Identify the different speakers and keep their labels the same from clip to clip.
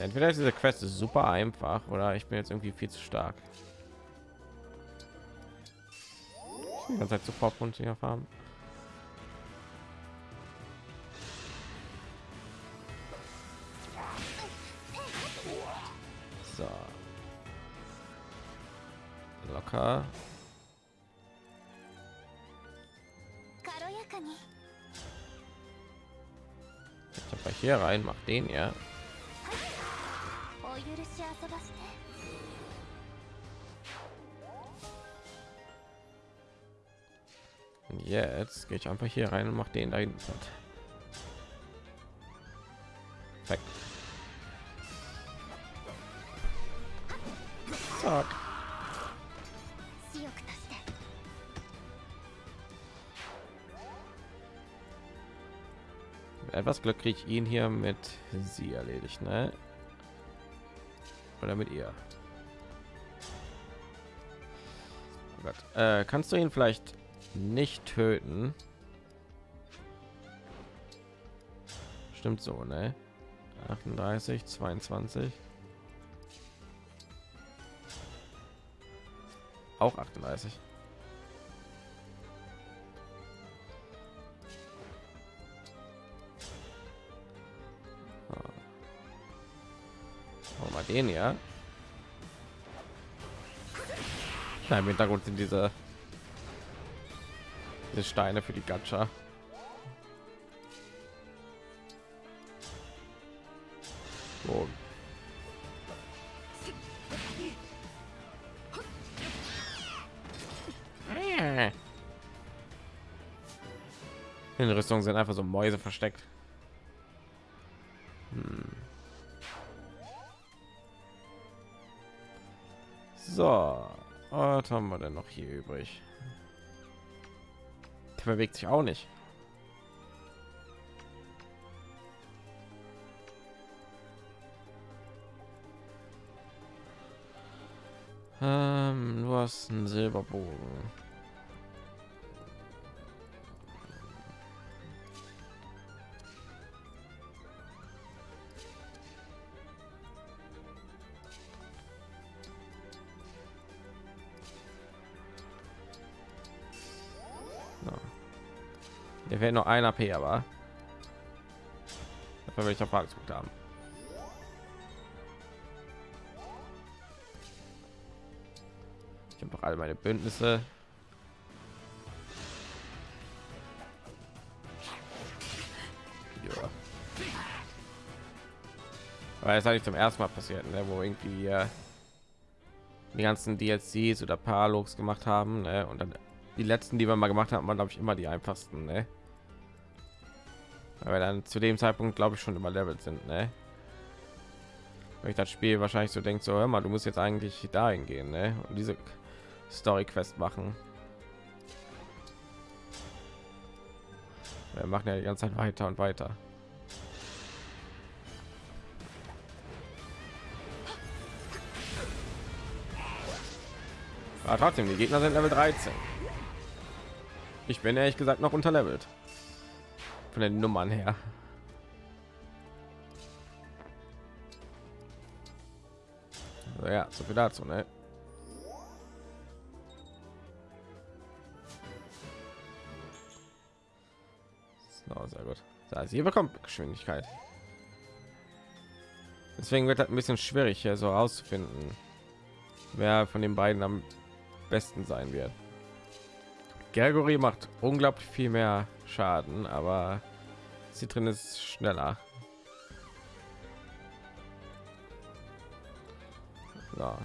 Speaker 1: Entweder diese Quest ist super einfach oder ich bin jetzt irgendwie viel zu stark. Die ganze Zeit sofort und sie farben. So. Locker. Hier rein, macht den ja. Gehe ich einfach hier rein und mache den da hinten platt. Etwas Glück kriege ich ihn hier mit sie erledigt, ne? Oder mit ihr. Oh äh, kannst du ihn vielleicht nicht töten? Stimmt so, ne? 38, 22. Auch 38. Oh, mal den ja. Ja, Im Hintergrund sind diese, diese Steine für die Gacha. So. In Rüstung sind einfach so Mäuse versteckt. Hm. So, was haben wir denn noch hier übrig? Bewegt sich auch nicht. Ähm, du hast einen Silberbogen. Der wäre noch ein AP, aber dafür auf Fragezug haben. Ich habe doch alle meine Bündnisse. Ja. Weil es eigentlich zum ersten Mal passiert, ne, wo irgendwie äh, die ganzen DLCs oder Paralogs gemacht haben, ne, und dann die letzten, die wir mal gemacht haben, waren glaube ich immer die einfachsten, ne? Weil dann zu dem Zeitpunkt glaube ich schon überlevelt sind, ne? Weil ich das Spiel wahrscheinlich so denkt, so hör mal, du musst jetzt eigentlich dahin gehen, ne? Und diese Story Quest machen. Wir machen ja die ganze Zeit weiter und weiter. Aber trotzdem, die Gegner sind Level 13. Ich bin ehrlich gesagt noch unterlevelt. Von den Nummern her. Ja, so viel dazu, ne? So, sehr gut. Heißt, ihr bekommt Geschwindigkeit. Deswegen wird das ein bisschen schwierig, hier so herauszufinden, wer von den beiden am besten sein wird. Gregory macht unglaublich viel mehr Schaden, aber sie drin ist schneller. So.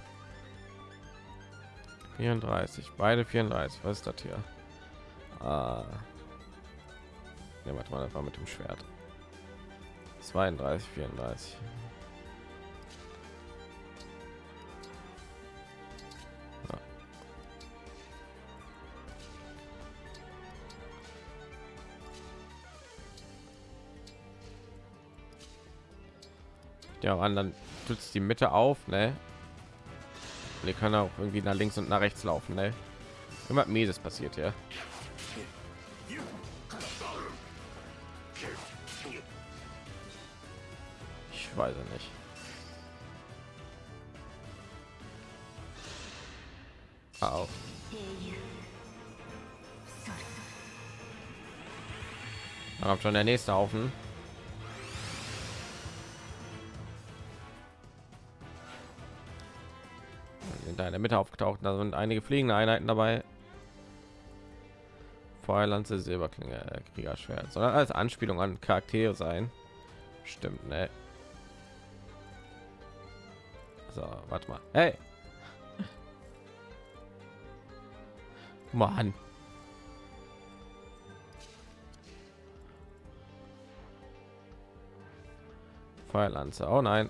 Speaker 1: 34, beide 34. Was ist das hier? Ah. Ja, warte mal, das war mit dem Schwert. 32, 34. ja an dann stützt die mitte auf ne? Und die kann auch irgendwie nach links und nach rechts laufen ne? Immer mir das passiert ja ich weiß nicht.
Speaker 2: Ah,
Speaker 1: oh. Auf schon der nächste Haufen. In deiner Mitte aufgetaucht, da sind einige fliegende Einheiten dabei. Feuerlanze, Silberklinge, äh, Kriegerschwert. Soll als Anspielung an Charaktere sein. Stimmt, ne? So, warte mal. Hey! Mann. Feuerlanze. Oh nein.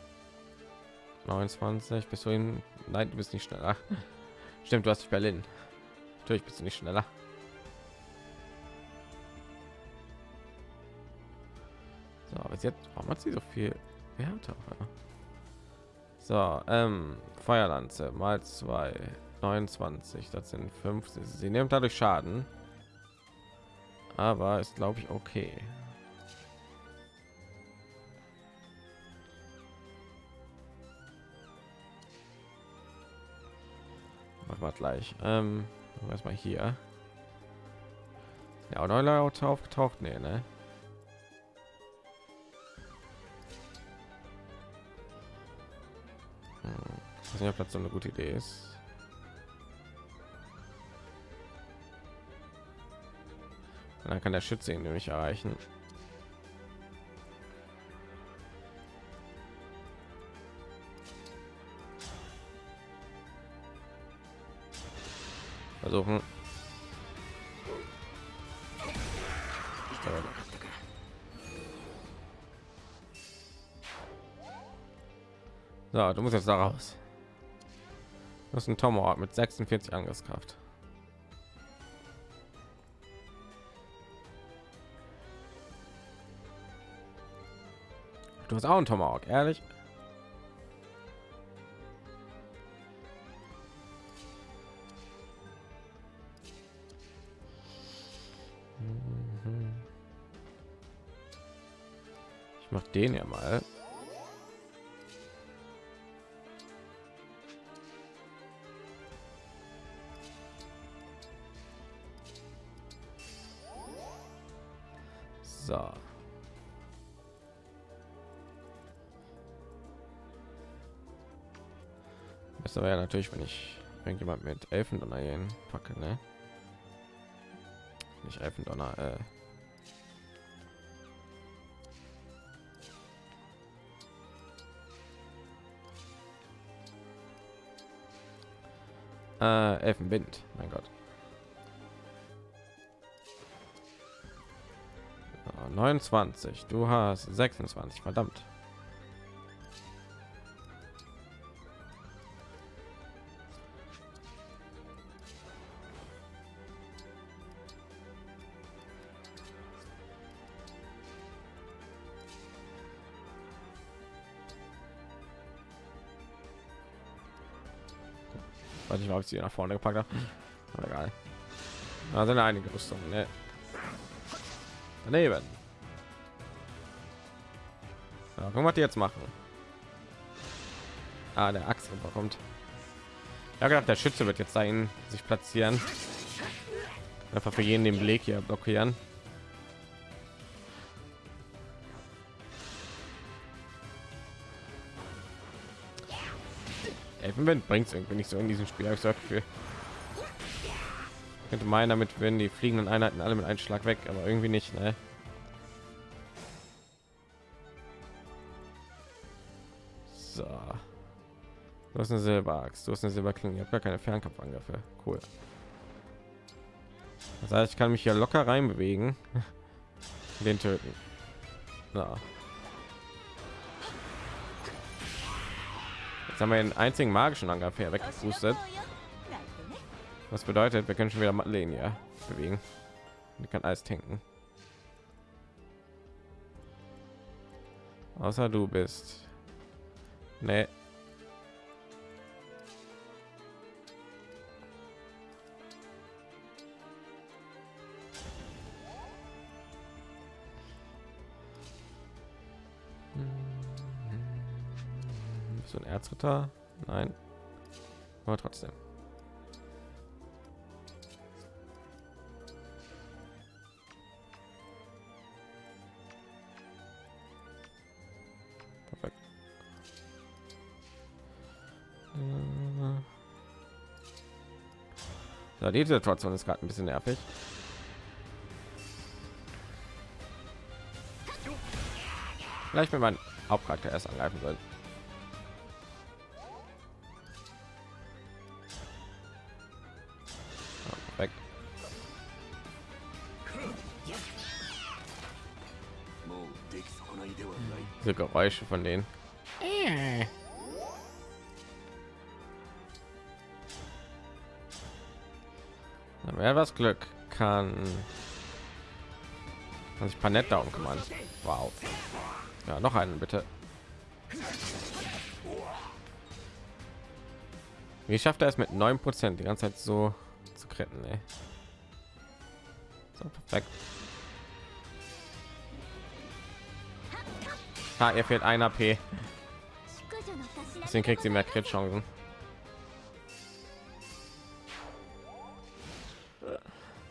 Speaker 1: 29 bist du hin? Nein, du bist nicht schneller. Stimmt, du hast dich Berlin. Natürlich bist du nicht schneller. So, aber jetzt warum hat sie so viel Wert? auf? So, ähm, Feuerlanze mal zwei 29, das sind 50. Sie nimmt dadurch Schaden, aber ist glaube ich okay. Machen wir gleich. Ähm, erstmal hier. Ja, oder Auto aufgetaucht? Nee, ne? Hm. Ich weiß nicht, ob das so eine gute Idee ist. Und dann kann der Schütze ihn nämlich erreichen. Versuchen. So, du musst jetzt da raus. Du hast ein Tomahawk mit 46 Angriffskraft. Du hast auch einen Tomahawk, ehrlich? Den ja mal. So. Das wäre ja natürlich, wenn ich irgendjemand mit Elfendonner gehen packe, ne? Nicht Elfendonner, äh. Äh, Elfenwind, mein Gott. So, 29, du hast 26, verdammt. Ich sie nach vorne gepackt habe. Aber egal. Da sind einige Rüstungen. Ne? Daneben. Ja, guck mal, was die jetzt machen. Ah, der Axt kommt. Ja, gedacht, der Schütze wird jetzt dahin sich platzieren. Einfach für jeden den Blick hier blockieren. Elfenwind bringt es irgendwie nicht so in diesem Spiel. Ich sag für könnte meinen, damit werden die fliegenden Einheiten alle mit einem Schlag weg, aber irgendwie nicht. Ne? So. Du hast eine Silberaxt, du hast eine Silberklinge, ich habe gar keine Fernkampfangriffe. Cool. Das heißt, ich kann mich hier locker rein bewegen, den töten. Na. Jetzt haben wir den einzigen magischen Angriff hier weggepustet. Was bedeutet, wir können schon wieder Madeleine ja bewegen. Die kann alles tanken. Außer du bist. Nee. Futter? Nein. Aber trotzdem. Perfekt. So, die Situation ist gerade ein bisschen nervig. Vielleicht, wenn man Hauptcharakter erst angreifen soll. Diese Geräusche von denen. Wer was Glück kann, kann sich Panett darum kümmern. Wow. Ja, noch einen bitte. Wie schafft er es mit 9 Prozent die ganze Zeit so zu retten? Ey? So, perfekt. Ah, er fehlt ein AP. Deswegen kriegt sie mehr Crit-Chancen.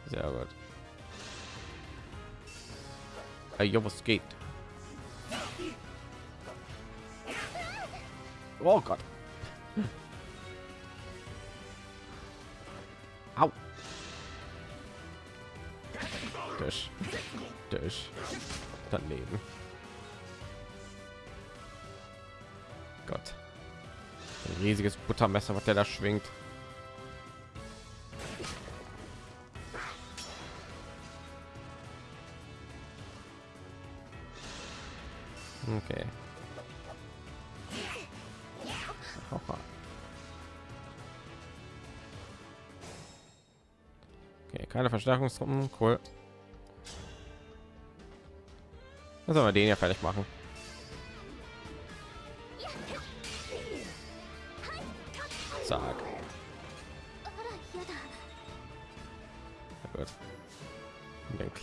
Speaker 1: Sehr gut. Hey, was geht? Oh Gott. Au. Durch. Durch. Daneben. Riesiges Buttermesser, was der da schwingt. Okay. Okay, keine Verstärkungstruppen, cool. Was soll wir den ja fertig machen?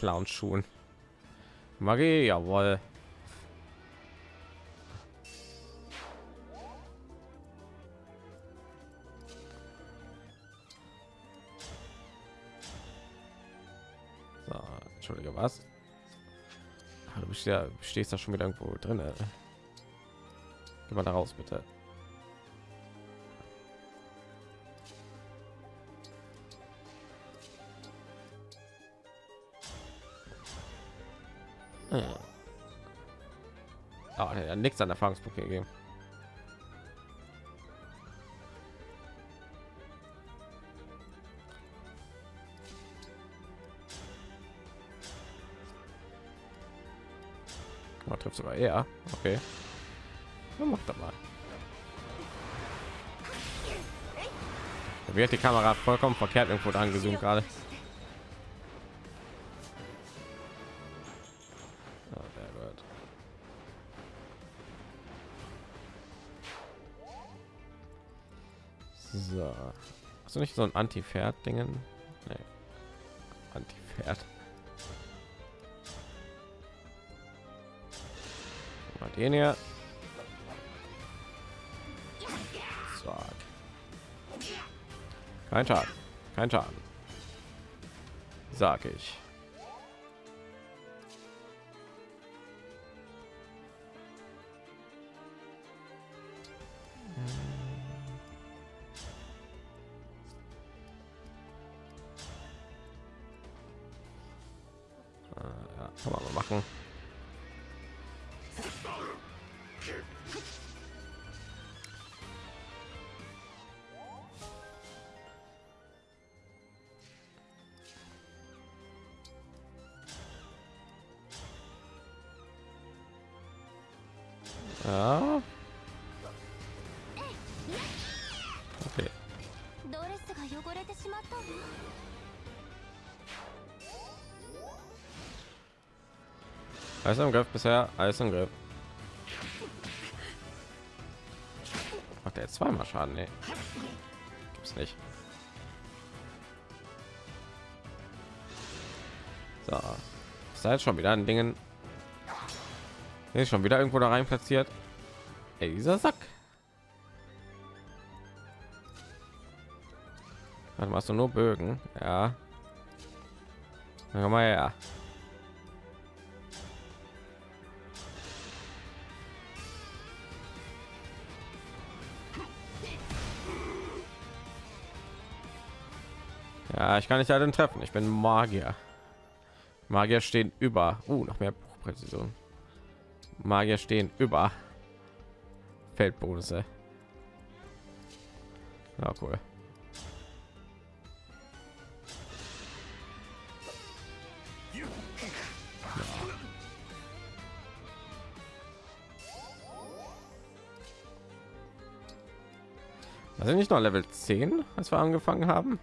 Speaker 1: Den Clown Schuhen. Magie, jawohl. So, Entschuldige, was? Ah, Du bist ja, stehst da schon wieder irgendwo drin. Geh mal da raus, bitte. Nichts an Erfahrungspunkte gegeben. Man trifft sogar er. Okay. Ja, mach doch mal. Da wird die Kamera vollkommen verkehrt irgendwo angezoomt gerade. So. Hast du nicht so ein Anti-Pferd-Dingen? Nee. Anti-Pferd. Mal den hier. Zack. Kein Schaden. Kein Schaden. Sag ich. Alles im Griff bisher, alles im Griff. Macht er jetzt zweimal Schaden? Nee. Gibt's nicht. So. Ist da jetzt schon wieder ein Dingen? Ist schon wieder irgendwo da rein platziert. Ey, dieser Sack. Warte, machst du nur Bögen? Ja. Dann mal ja. Ich kann nicht alle treffen. Ich bin Magier. Magier stehen über. Uh, noch mehr Präzision. Magier stehen über Feldbonusse. Ja, cool. Also nicht noch Level 10, als wir angefangen haben.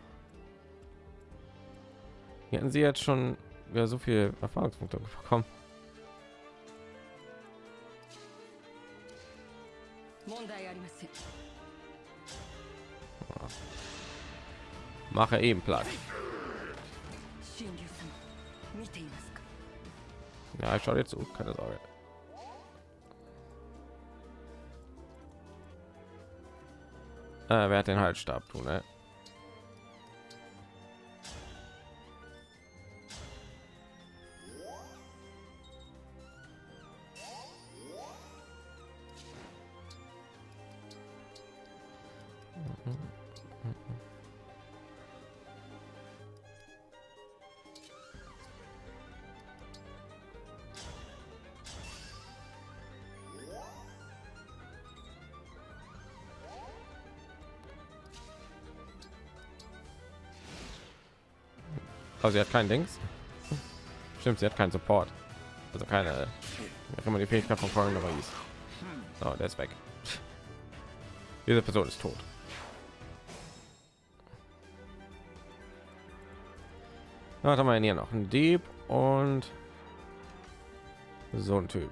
Speaker 1: Hier hatten sie jetzt schon wieder so viel Erfahrungspunkte bekommen. Mache eben Platz. Ja, ich schaue jetzt zu, keine Sorge. Äh, wer hat den Halsstab tun, ne? Also sie hat kein Dings. Stimmt, sie hat keinen Support. Also keine. Wenn man die Fähigkeit von Corin aber hieß. Der ist weg. Diese Person ist tot. Was haben wir hier noch? Ein Dieb und so ein Typ.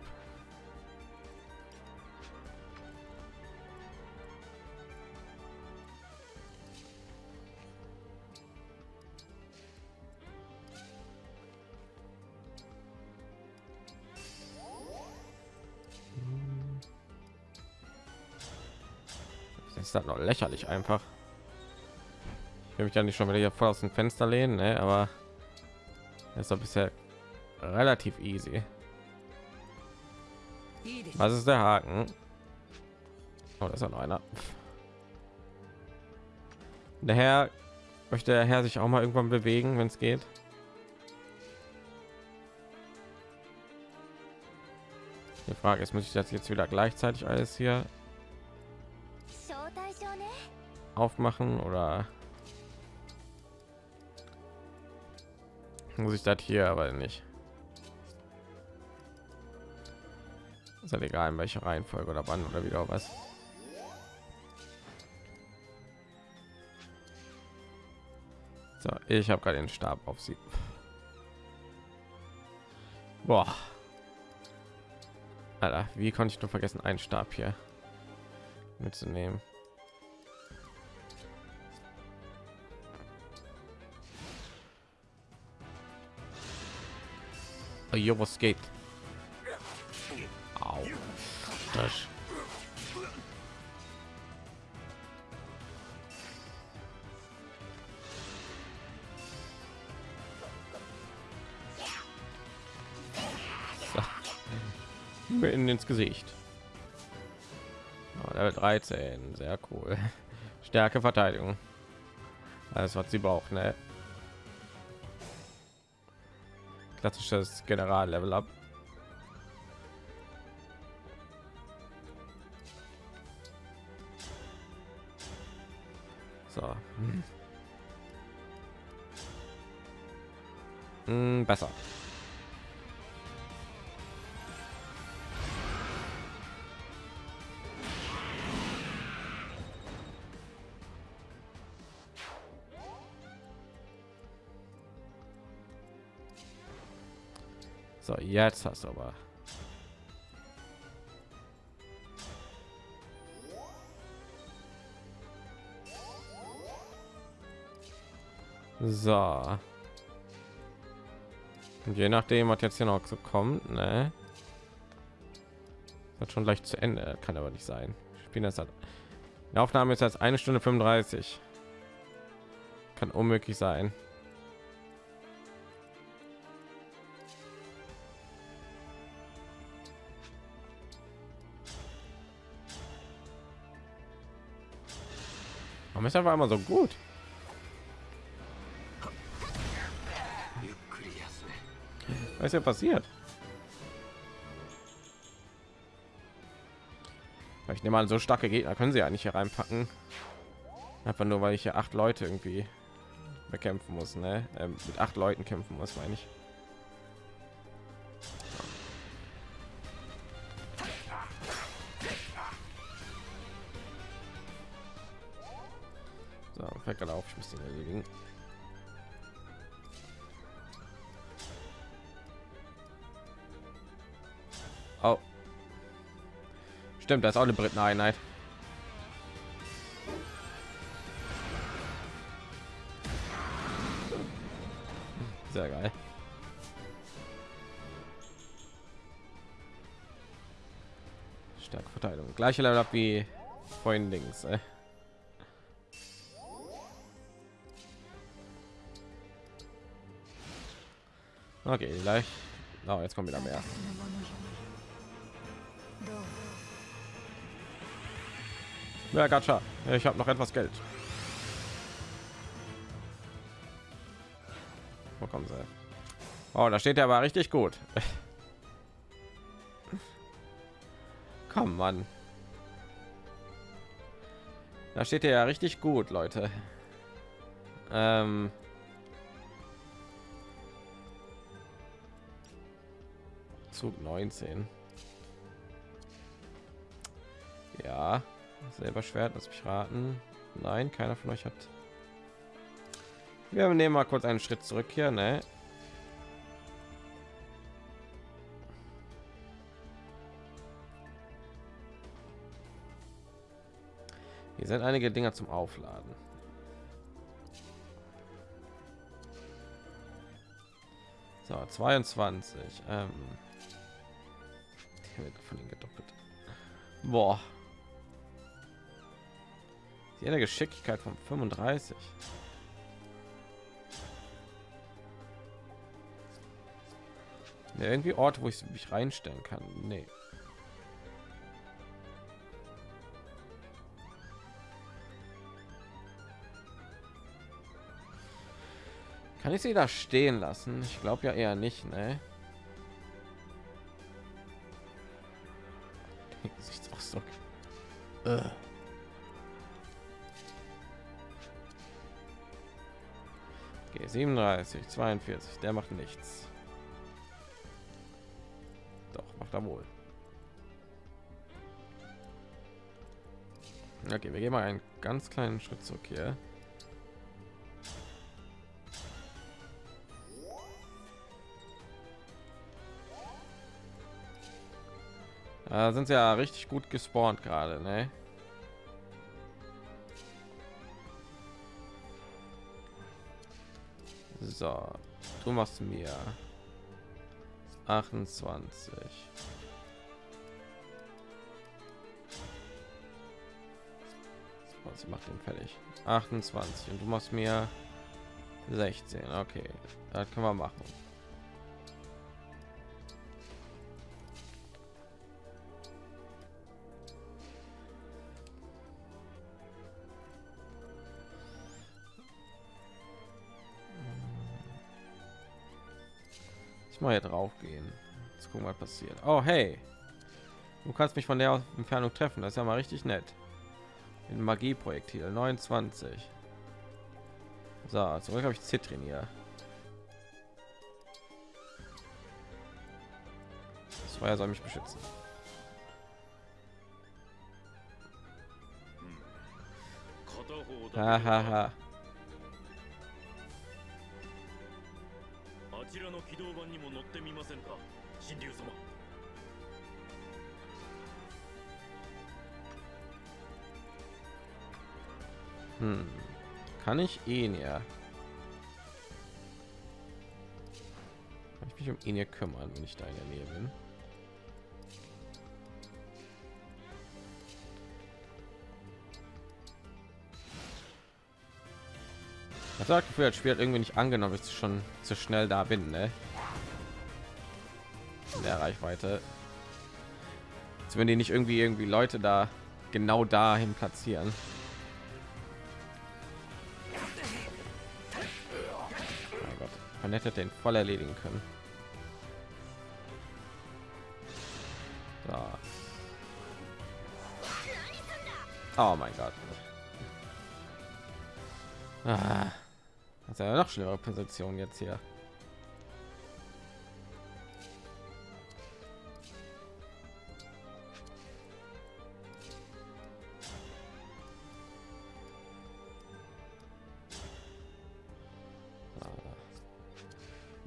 Speaker 1: Das noch lächerlich einfach. Ich will mich ja nicht schon wieder hier voll aus dem Fenster lehnen, ne? aber ist doch bisher relativ easy. Was ist der Haken? Oh, das ist ja noch einer. Der Herr möchte der Herr sich auch mal irgendwann bewegen, wenn es geht. Die Frage ist, muss ich das jetzt wieder gleichzeitig alles hier aufmachen oder muss ich das hier aber nicht? Ist ja egal in welcher reihenfolge oder wann oder wieder was. So ich habe gerade den stab auf sie. Boah. Alter, wie konnte ich nur vergessen einen stab hier mitzunehmen Jo, was geht? Au. Das. So. in ins Gesicht. Level 13, sehr cool. Stärke Verteidigung. Alles was sie braucht, ne? Klassisches General Level Up. So. Hm. Hm, besser. Jetzt hast du aber. So. Und je nachdem, was jetzt hier noch so kommt, ne? Hat schon leicht zu Ende, kann aber nicht sein. Spielen das hat. Die Aufnahme ist jetzt eine Stunde 35. Kann unmöglich sein. ist einfach immer so gut. Was ist ja passiert? Ich nehme mal so starke Gegner können sie ja nicht hier reinpacken. Einfach nur, weil ich hier acht Leute irgendwie bekämpfen muss, ne? Ähm, mit acht Leuten kämpfen muss, meine ich. Stimmt, da ist auch eine Briteneinheit. Sehr geil. Starke Verteilung. Gleiche Level up wie vorhin links. Ey. Okay, gleich. Oh, jetzt kommt wieder mehr. Ja, Gacha. Ich habe noch etwas Geld. Wo kommen sie? Oh, da steht er aber richtig gut. Komm, Mann. Da steht er ja richtig gut, Leute. Ähm Zug 19. selber Schwert, lass mich raten. Nein, keiner von euch hat. Wir nehmen mal kurz einen Schritt zurück hier, ne? Hier sind einige Dinger zum Aufladen. So, 22. Ähm, von ihnen gedoppelt. Boah. Die eine Geschicklichkeit von 35. Ja, irgendwie Orte, wo ich mich reinstellen kann. Nee. Kann ich sie da stehen lassen? Ich glaube ja eher nicht, ne? Gesichtsausdruck. Äh. 37, 42, der macht nichts. Doch, macht er wohl. Okay, wir gehen mal einen ganz kleinen Schritt zurück hier. Da sind sie ja richtig gut gespawnt gerade, ne? So, du machst mir 28. Sie macht den fertig. 28 und du machst mir 16. Okay, das können wir machen. Ich mal hier drauf gehen. Jetzt gucken, was passiert. Oh, hey. Du kannst mich von der Entfernung treffen. Das ist ja mal richtig nett. In Magie-Projektil 29. So, zurück habe ich Zitrin hier. Das Feuer soll mich beschützen. Hahaha. ちらの起動板にも乗 ってみませんか神竜様 Hm. Kann ich ihn ja? Kann ich mich um ihn hier kümmern, wenn ich da in der Nähe bin? Ich habe Gefühl, das Spiel hat irgendwie nicht angenommen, ich schon zu schnell da bin, ne? in der Reichweite. Jetzt wenn die nicht irgendwie irgendwie Leute da genau dahin platzieren. Mein Gott, man hätte den voll erledigen können. So. Oh mein Gott. Ah. Das ist ja noch schlimmere Position jetzt hier.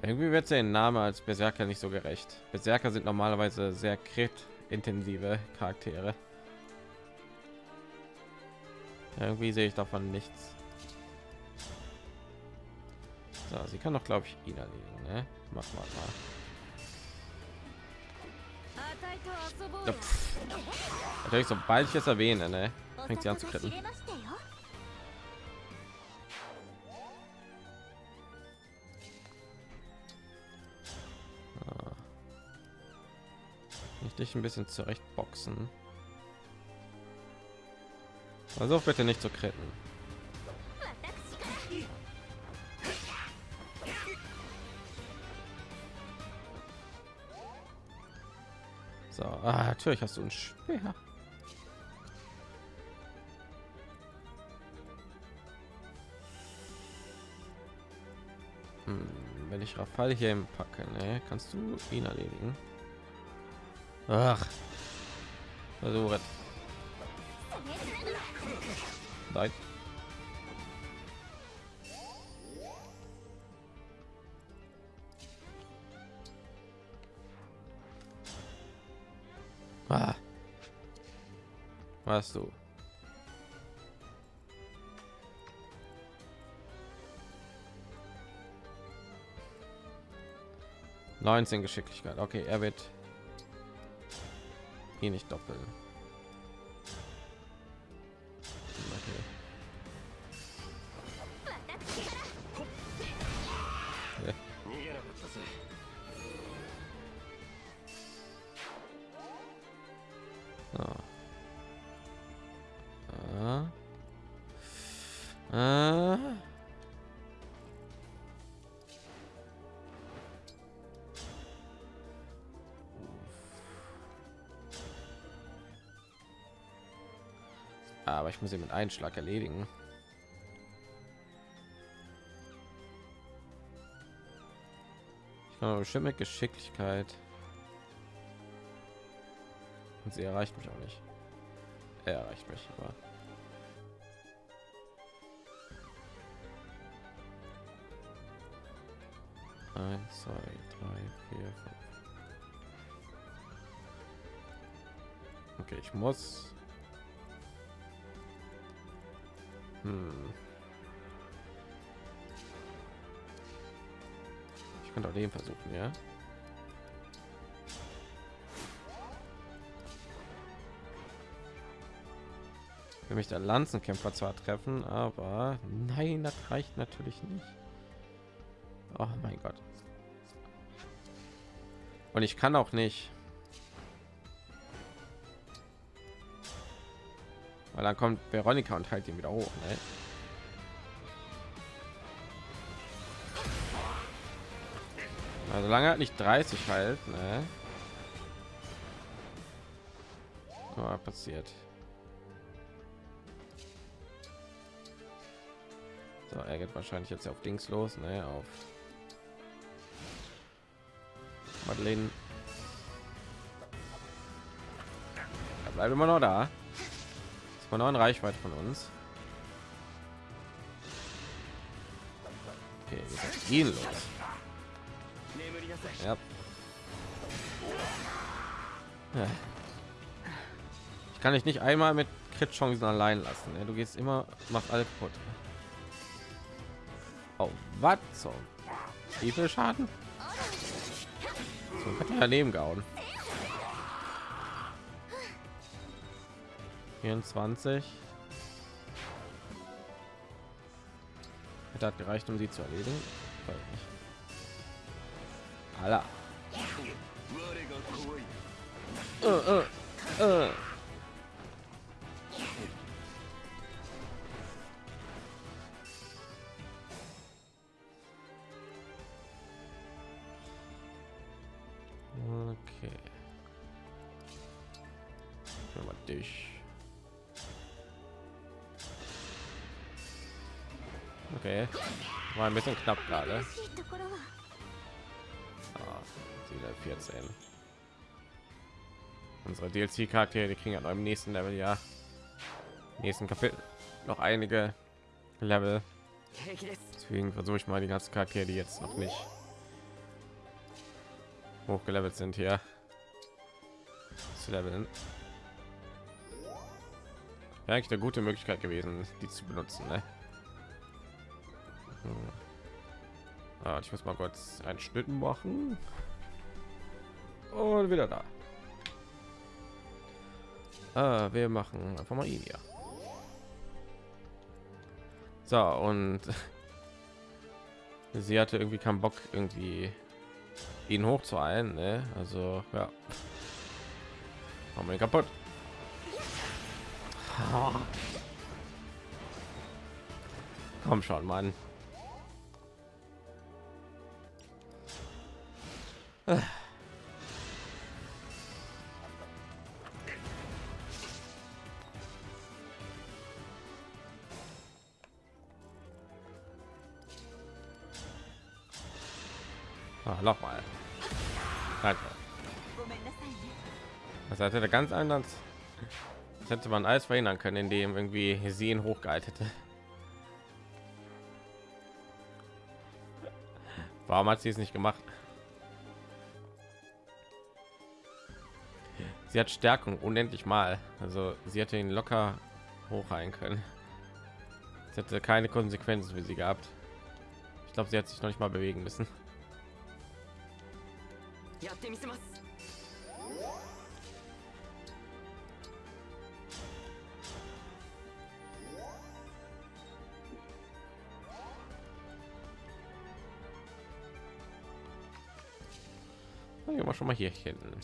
Speaker 1: Irgendwie wird der Name als Berserker nicht so gerecht. Berserker sind normalerweise sehr krit-intensive Charaktere. Irgendwie sehe ich davon nichts. So, sie kann doch, glaube ich, ihn erledigen. Ne? Mach mal mal. Ja, Natürlich, sobald ich es erwähne, ne, fängt sie an zu kritten. Ich dich ein bisschen zurecht boxen. Also bitte nicht zu kritten. So, ah, natürlich hast du ein Speer. Hm, wenn ich Rafal hier im packe, ne, kannst du ihn erledigen. Ach, versuche. Nein. Ah. Was du? Neunzehn Geschicklichkeit. Okay, er wird hier nicht doppeln. Ich muss sie mit Einschlag erledigen. Ich kann bestimmt mit Geschicklichkeit. Und sie erreicht mich auch nicht. Er erreicht mich, aber eins, zwei, drei, vier, fünf. Okay, ich muss Ich könnte auch den versuchen, ja. Will mich der Lanzenkämpfer zwar treffen, aber nein, das reicht natürlich nicht. Oh mein Gott. Und ich kann auch nicht. Weil dann kommt Veronika und halt ihn wieder hoch. Ne? Also lange hat nicht 30 halt. Ne? Oh, passiert. So, er geht wahrscheinlich jetzt auf Dings los, ne? Auf Madeleine. Er bleibt immer noch da von neuen Reichweite von uns. Okay, gehen los. Ja. Ich kann dich nicht einmal mit Crit Chancen allein lassen. Ne? Du gehst immer, macht alles kaputt. Oh, was so? Wie viel Schaden? So hat daneben gehauen. 24 hat gereicht um sie zu erledigen Alla. Uh, uh, uh. ein bisschen knapp gerade. Ah, 14. Unsere DLC-Charaktere, die kriegen ja noch im nächsten Level, ja. Nächsten Kapitel noch einige Level. Deswegen versuche ich mal die ganzen Charaktere, die jetzt noch nicht hochgelevelt sind hier zu leveln. Wäre eigentlich eine gute Möglichkeit gewesen, die zu benutzen, ne? Ah, ich muss mal kurz einen Schnitt machen und wieder da. Ah, wir machen einfach mal ihn hier. So und sie hatte irgendwie keinen Bock irgendwie ihn hochzueilen, ne? Also ja, machen wir kaputt. Komm schon, Mann. Ah. ah, nochmal. Danke. Das hatte eine ganz anders. Das hätte man alles verhindern können, indem irgendwie Sehen hochgehalten hätte. Warum hat sie es nicht gemacht? sie hat Stärkung unendlich mal. Also sie hätte ihn locker hoch rein können. Es hätte keine Konsequenzen für sie gehabt. Ich glaube, sie hat sich noch nicht mal bewegen müssen. Dann gehen wir schon mal hier hinten.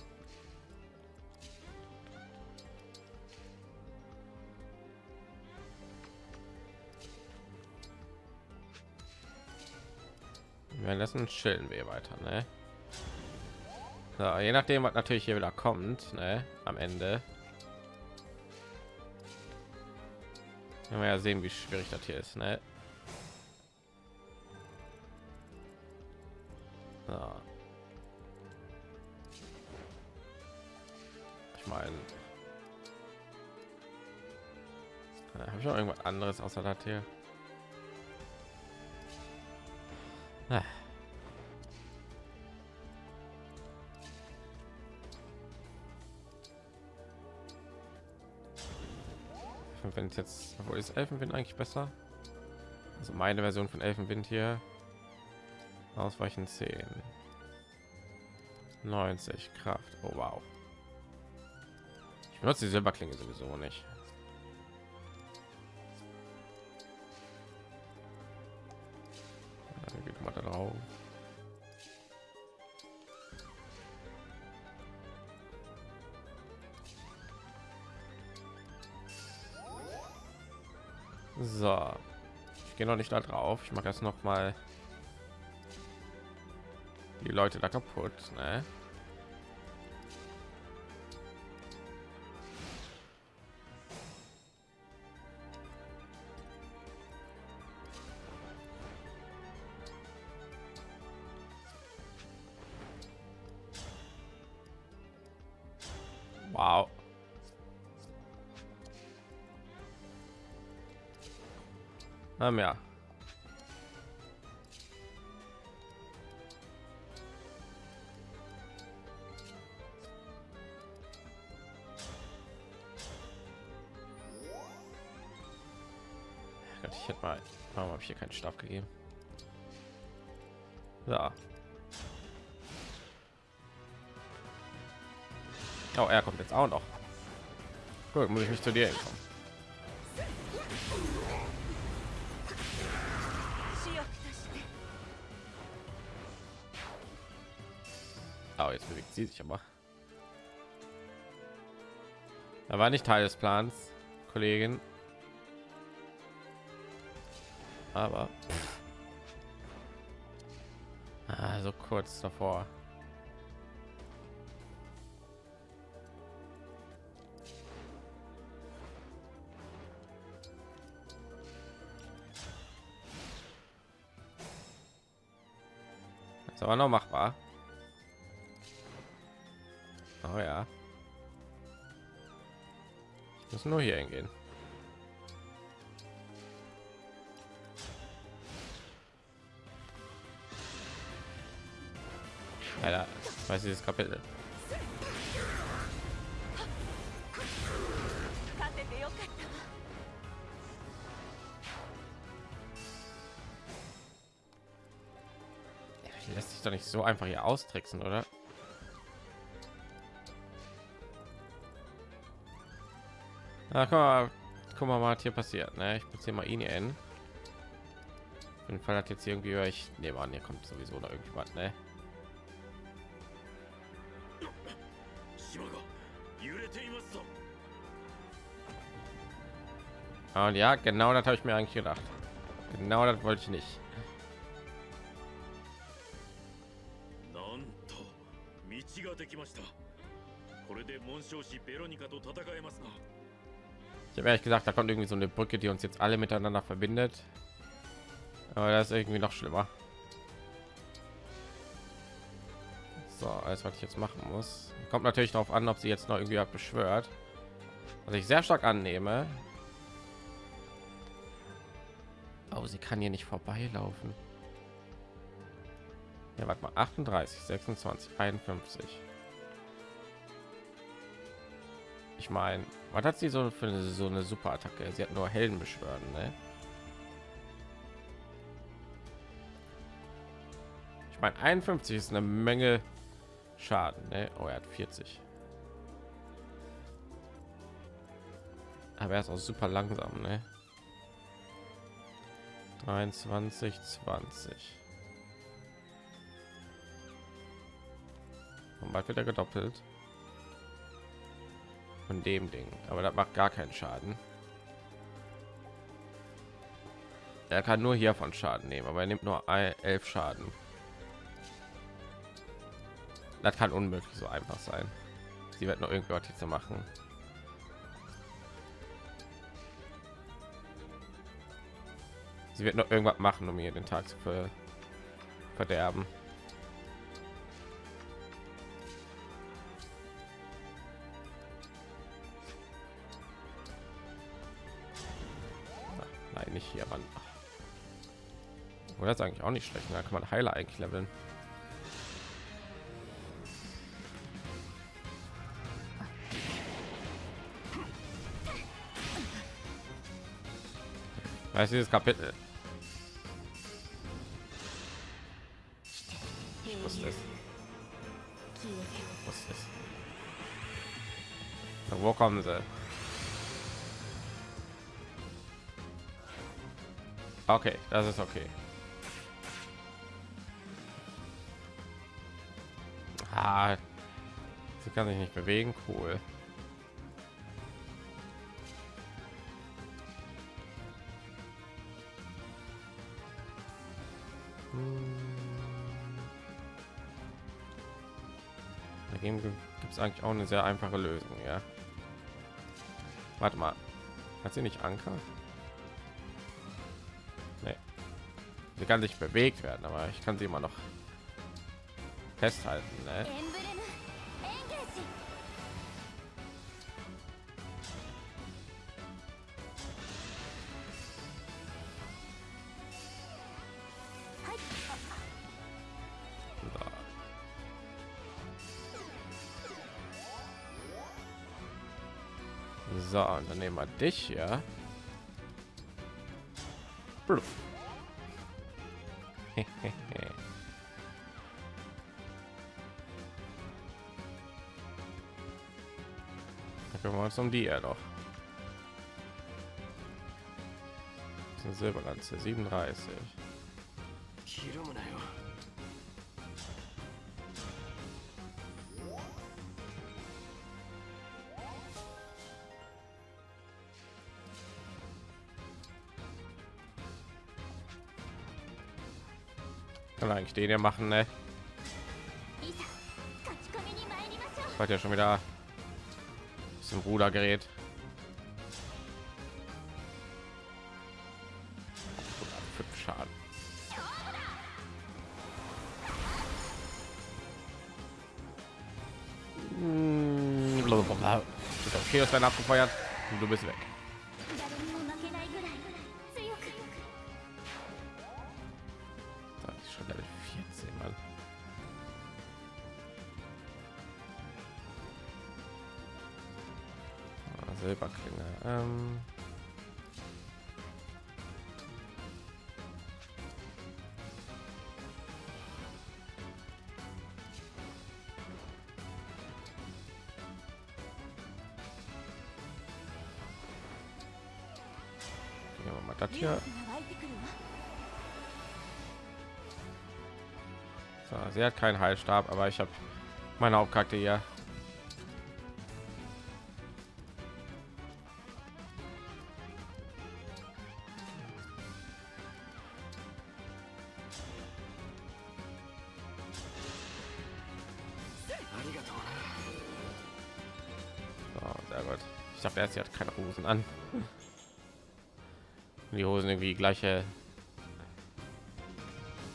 Speaker 1: Währenddessen chillen wir weiter, ne? So, je nachdem, was natürlich hier wieder kommt, ne? Am Ende. Werden wir ja sehen, wie schwierig das hier ist, ne? So. Ich meine, habe ich noch irgendwas anderes außer das hier? Wenn es jetzt obwohl ist Elfenwind eigentlich besser? Also meine Version von Elfenwind hier. Ausweichen 10 90 Kraft. Oh wow. Ich benutze die Silberklinge sowieso nicht ich gehe noch nicht da drauf. Ich mache jetzt noch mal die Leute da kaputt. Ne? Wow. Ähm, ja. Ich hätte mal, warum habe ich hier keinen Stab gegeben? So. Oh, er kommt jetzt auch noch. Gut, muss ich mich zu dir kommen. jetzt bewegt sie sich aber. Da war nicht Teil des Plans, Kollegin. Aber also kurz davor. aber noch mal müssen nur hier hingehen. Alter, weiß dieses Kapitel. Lässt sich doch nicht so einfach hier austricksen, oder? Na, guck mal, guck mal, was hier passiert. Ne? Ich beziehe mal ihn in. Auf Fall hat jetzt irgendwie, euch. nehme an, hier kommt sowieso da irgendwas. Ne? Und ja, genau das habe ich mir eigentlich gedacht. Genau das wollte ich nicht. Ich habe ehrlich gesagt, da kommt irgendwie so eine Brücke, die uns jetzt alle miteinander verbindet. Aber das ist irgendwie noch schlimmer. So, alles was ich jetzt machen muss, kommt natürlich darauf an, ob sie jetzt noch irgendwie beschwört. Was ich sehr stark annehme. Oh, sie kann hier nicht vorbeilaufen. Ja, warte mal, 38, 26, 51. Ich meine, was hat sie so für eine, so eine super Attacke? Sie hat nur Helden beschwören, ne? Ich meine, 51 ist eine Menge Schaden, ne? Oh, er hat 40. Aber er ist auch super langsam, ne? 23, 20. Und bald wird er gedoppelt von dem Ding, aber das macht gar keinen Schaden. Er kann nur hiervon Schaden nehmen, aber er nimmt nur elf Schaden. Das kann unmöglich so einfach sein. Sie wird noch irgendwas jetzt machen. Sie wird noch irgendwas machen, um ihr den Tag zu ver verderben. Nicht hier ran. Oder ist eigentlich auch nicht schlecht. Da kann man Heiler eigentlich leveln. Ist dieses Kapitel? Wo kommen sie? Okay, das ist okay. Ah, sie kann sich nicht bewegen, cool. Dagegen gibt es eigentlich auch eine sehr einfache Lösung, ja. Warte mal, hat sie nicht Anker? sie kann sich bewegt werden aber ich kann sie immer noch festhalten ne? So, und dann nehmen wir dich ja. Kümmern wir uns um die ja doch. Silberlanze, 37. ich den hier machen ne? hat ja schon wieder zum Rudergerät. Fünf Schaden. Hm, okay, ist dein abgefeuert und du bist weg. mal das hier. So, sie hat keinen Heilstab, aber ich habe meine Hauptkarte hier. So, sehr gut. Ich dachte erst, sie hat keine Hosen an. Die Hosen irgendwie gleiche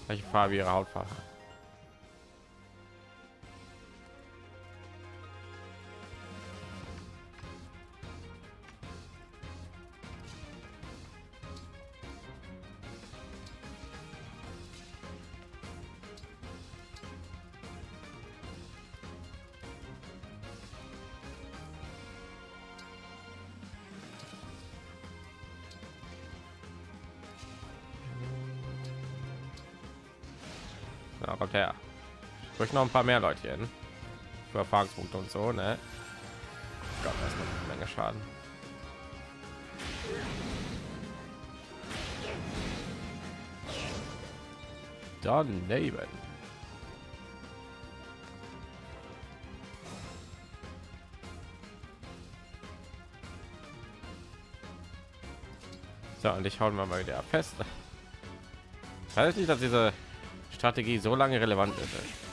Speaker 1: gleiche Farbe ihrer Hautfarbe. Ich möchte noch ein paar mehr Leute hin. Für Erfahrungspunkte und so, ne? Gott, ist eine Menge Schaden. Daneben. So, und ich hauen wir mal wieder fest. Weiß nicht, dass diese Strategie so lange relevant ist.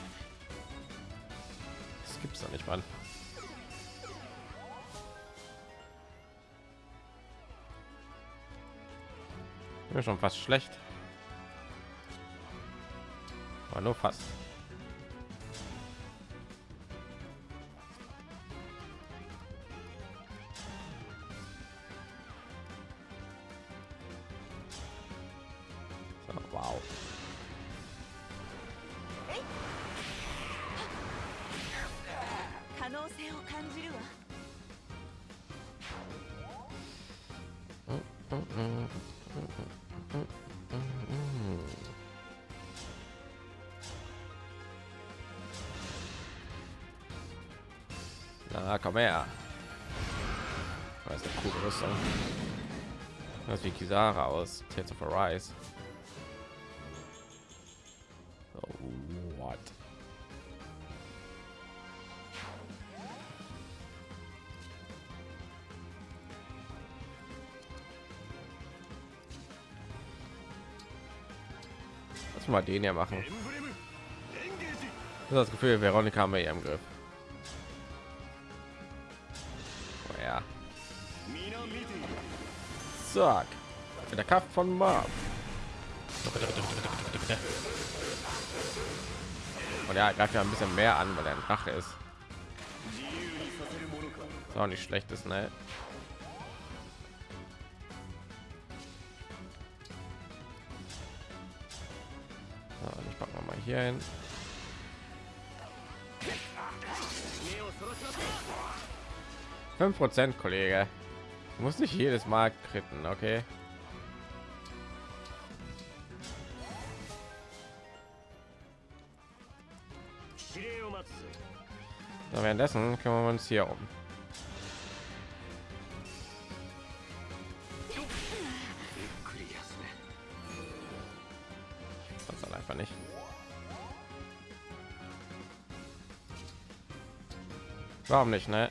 Speaker 1: schon fast schlecht. Aber nur fast.
Speaker 2: Mm-mm.
Speaker 1: Na, komm her. Das ist eine coole Rüstung. Das wie Kisara aus Tales of Arise. Mal den hier machen. Habe das Gefühl, Veronika haben wir hier im Griff. Oh ja. Zack. Der Kampf von Marv. Und ja, greift ja ein bisschen mehr an, weil er ein Drache ist. Ist auch nicht schlecht ist, ne? Hier. Fünf Prozent, Kollege. Du musst nicht jedes Mal kritten, okay? Währenddessen kümmern wir uns hier um. Farben nicht, ne?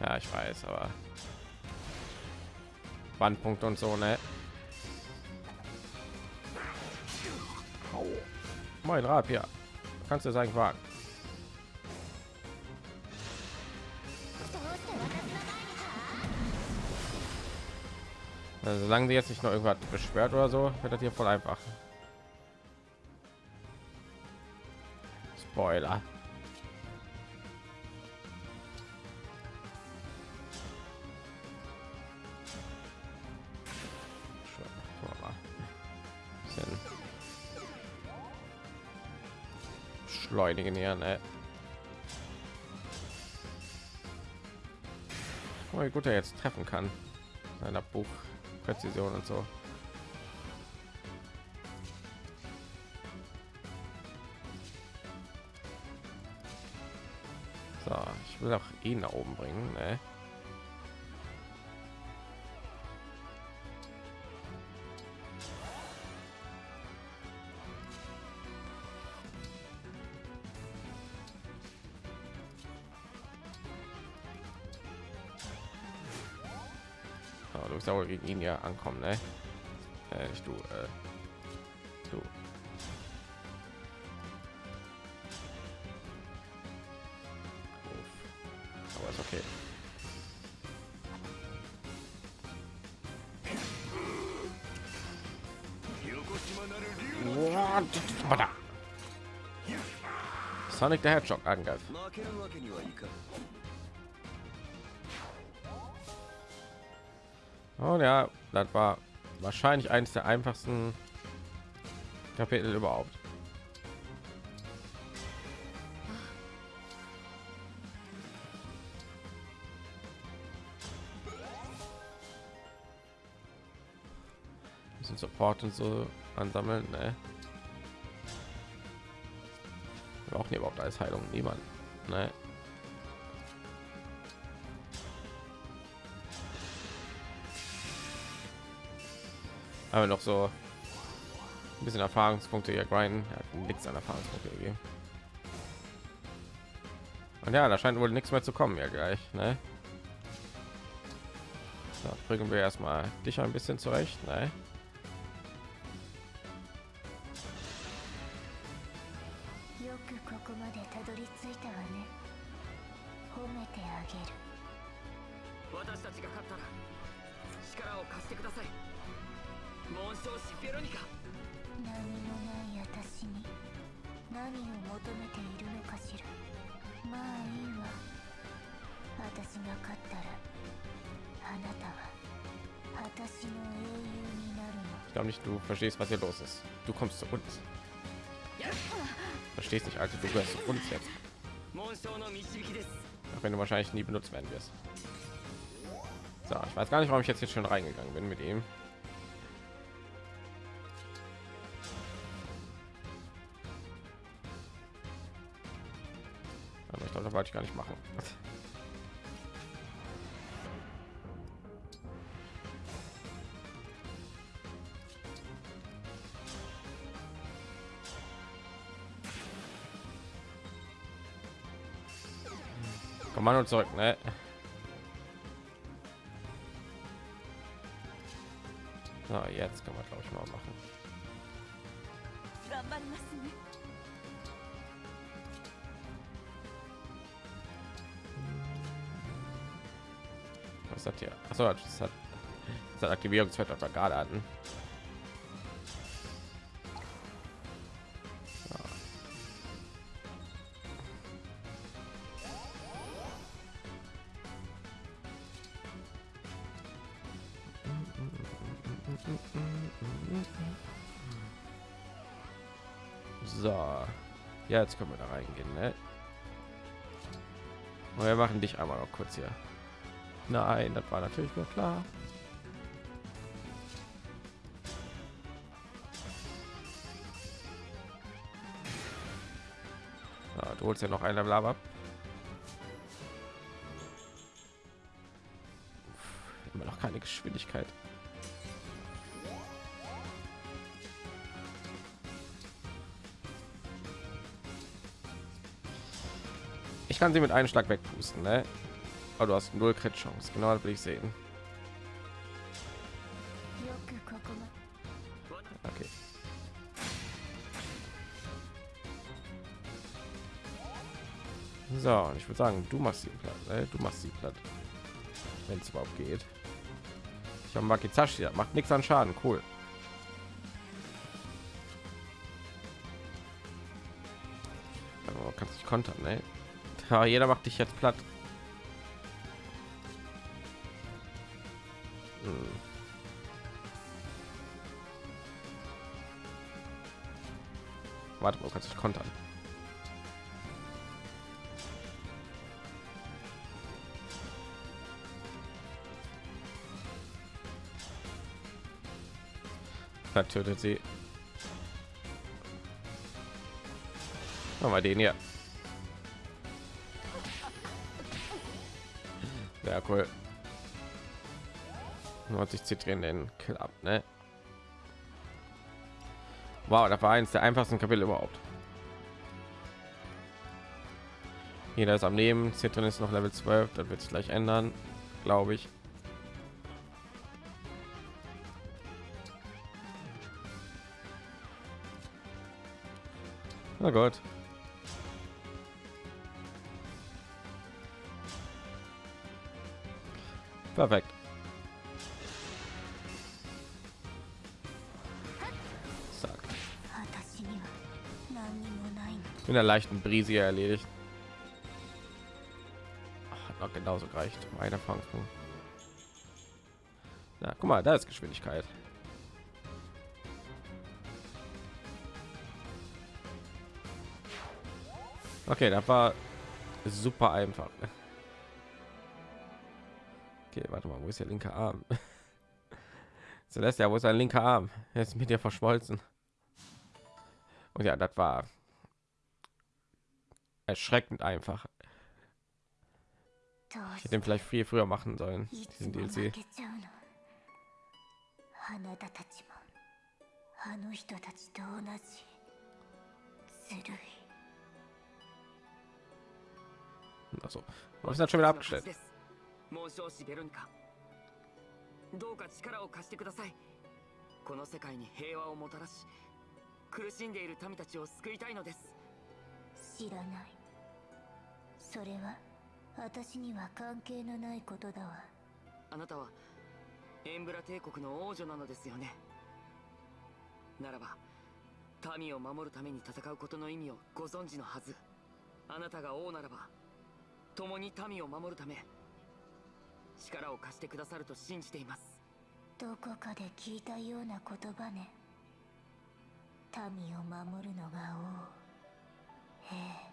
Speaker 1: Ja, ich weiß, aber Bandpunkt und so, ne? Moin Rapier, kannst du sagen, wagen? Also, solange sie jetzt nicht noch irgendwas beschwert oder so, wird das hier voll einfach. Spoiler. Schleunigen hier, ne? Oh, wie gut er jetzt treffen kann. Seiner Buchpräzision und so. So, ich will auch ihn nach oben bringen. Ne? Gegen ihn ja ankommen, ne? Äh, nicht du, äh, du. Aber ist okay. Sonic the Hedgehog Angriff. Und ja, das war wahrscheinlich eines der einfachsten Kapitel überhaupt. Bisschen Support und so ansammeln, ne? Brauchen überhaupt als Heilung niemand, ne? Aber noch so ein bisschen Erfahrungspunkte hier grinden. Er hat nichts an Erfahrungspunkte gegeben. Und ja, da scheint wohl nichts mehr zu kommen ja gleich, ne? So, bringen wir erstmal dich ein bisschen zurecht, ne?
Speaker 2: よくここまでたどり着いたわね褒めてあげる
Speaker 3: 私たちが勝ったら力を貸してください紋章師ベロニカ
Speaker 2: 何もない私に何を求めているのかしらまあいいわ私が勝ったらあなたは私の英雄になるの
Speaker 1: Ich glaube nicht, du verstehst, was hier los ist. Du kommst zu uns. Verstehst nicht, also du gehörst zu uns jetzt.
Speaker 3: 紋章の導きです
Speaker 1: Auch wenn du wahrscheinlich nie benutzt werden wirst. So, ich weiß gar nicht, warum ich jetzt hier schon reingegangen bin mit ihm. Wollte ich gar nicht machen. Kommando zurück, ne? So, jetzt können wir glaube ich mal machen. Was das hier? Achso, das hat das hat Aktivierungsfeld auf der gerade hatten. So. So, ja, jetzt können wir da reingehen. Ne? Und wir machen dich einmal noch kurz hier. Nein, das war natürlich nur klar. Ja, du holst ja noch ein Level ab. Immer noch keine Geschwindigkeit. Ich kann sie mit einem Schlag wegpusten, ne? Oh, du hast null Crit Chance. Genau, das will ich sehen. Okay. So, und ich würde sagen, du machst sie platt. Ne? Du machst sie platt. Wenn es überhaupt geht. Ich habe Makizashi, macht nichts an Schaden. Cool. Aber kannst dich kontern, ne? Ja, jeder macht dich jetzt platt. Warte du kannst dich kontern. Da tötet sie. Machen wir den hier. Ja, cool. 90 Zitrinen den Kill ab, ne? Wow, das war eins der einfachsten Kapitel überhaupt. Jeder ist am Leben. Zitrin ist noch Level 12. Das wird sich gleich ändern, glaube ich. Na Gott. Perfekt. mit einer leichten Brise erledigt. Hat noch genauso gereicht. Meine Fangspunkt. Na, guck mal, da ist Geschwindigkeit. Okay, das war super einfach. Okay, warte mal, wo ist der linke Arm? Celestia, wo ist dein linker Arm? Er ist mit dir verschmolzen. Und ja, das war erschreckend einfach.
Speaker 2: どう
Speaker 1: Ich
Speaker 2: し
Speaker 1: hätte den vielleicht viel früher machen sollen,
Speaker 2: いつ
Speaker 1: diesen
Speaker 2: も負
Speaker 1: DLC.
Speaker 2: けちゃうのあなたたちもあの人たちと同じずるい
Speaker 1: Also, was ist das schon wieder
Speaker 3: 私の勝
Speaker 1: abgestellt?
Speaker 3: ちです紋章師ベロニカどうか力を貸してください
Speaker 2: それは私には関係のないことだわ。
Speaker 3: あなたはエンブラ帝国の王女なのですよね。ならば民を守るために戦うことの意味をご存知のはず。あなたが王ならば共に民を守るため力を貸してくださると信じています。
Speaker 2: どこかで聞いたような言葉ね。民を守るのが王。ええ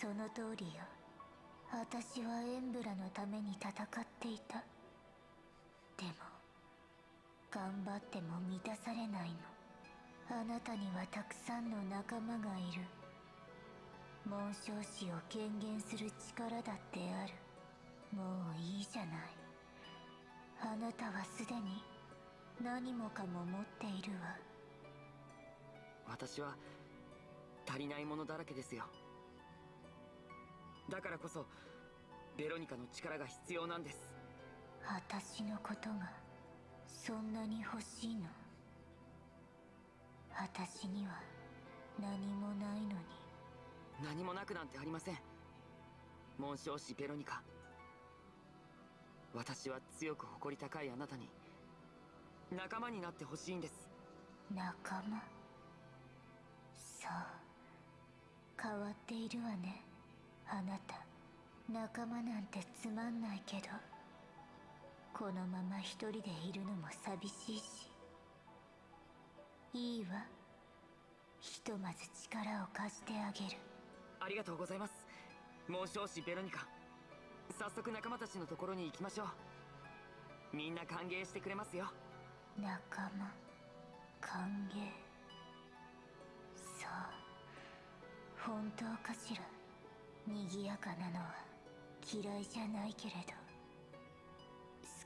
Speaker 2: その通りよ私はエンブラのために戦っていた。でも頑張っても満たされないの。あなたにはたくさんの仲間がいる。紋章師を権限する力だってある。もういいじゃない。あなたはすでに何もかも持っているわ。
Speaker 3: 私は足りないものだらけですよ。だからこそベロニカの力が必要なんです。
Speaker 2: 私のことがそんなに欲しいの？私には何もないのに。
Speaker 3: 何もなくなんてありません。紋章師ベロニカ。私は強く誇り高いあなたに仲間になってほしいんです。
Speaker 2: 仲間？そう。変わっているわねあなた。仲間なんてつまんないけどこのまま一人でいるのも寂しいし。いいわ。ひとまず力を貸してあげる。
Speaker 3: ありがとうございます。紋章師ベロニカ。早速仲間たちのところに行きましょう。みんな歓迎してくれますよ。
Speaker 2: 仲間歓迎。そう本当かしら？賑やかなのは嫌いじゃないけれど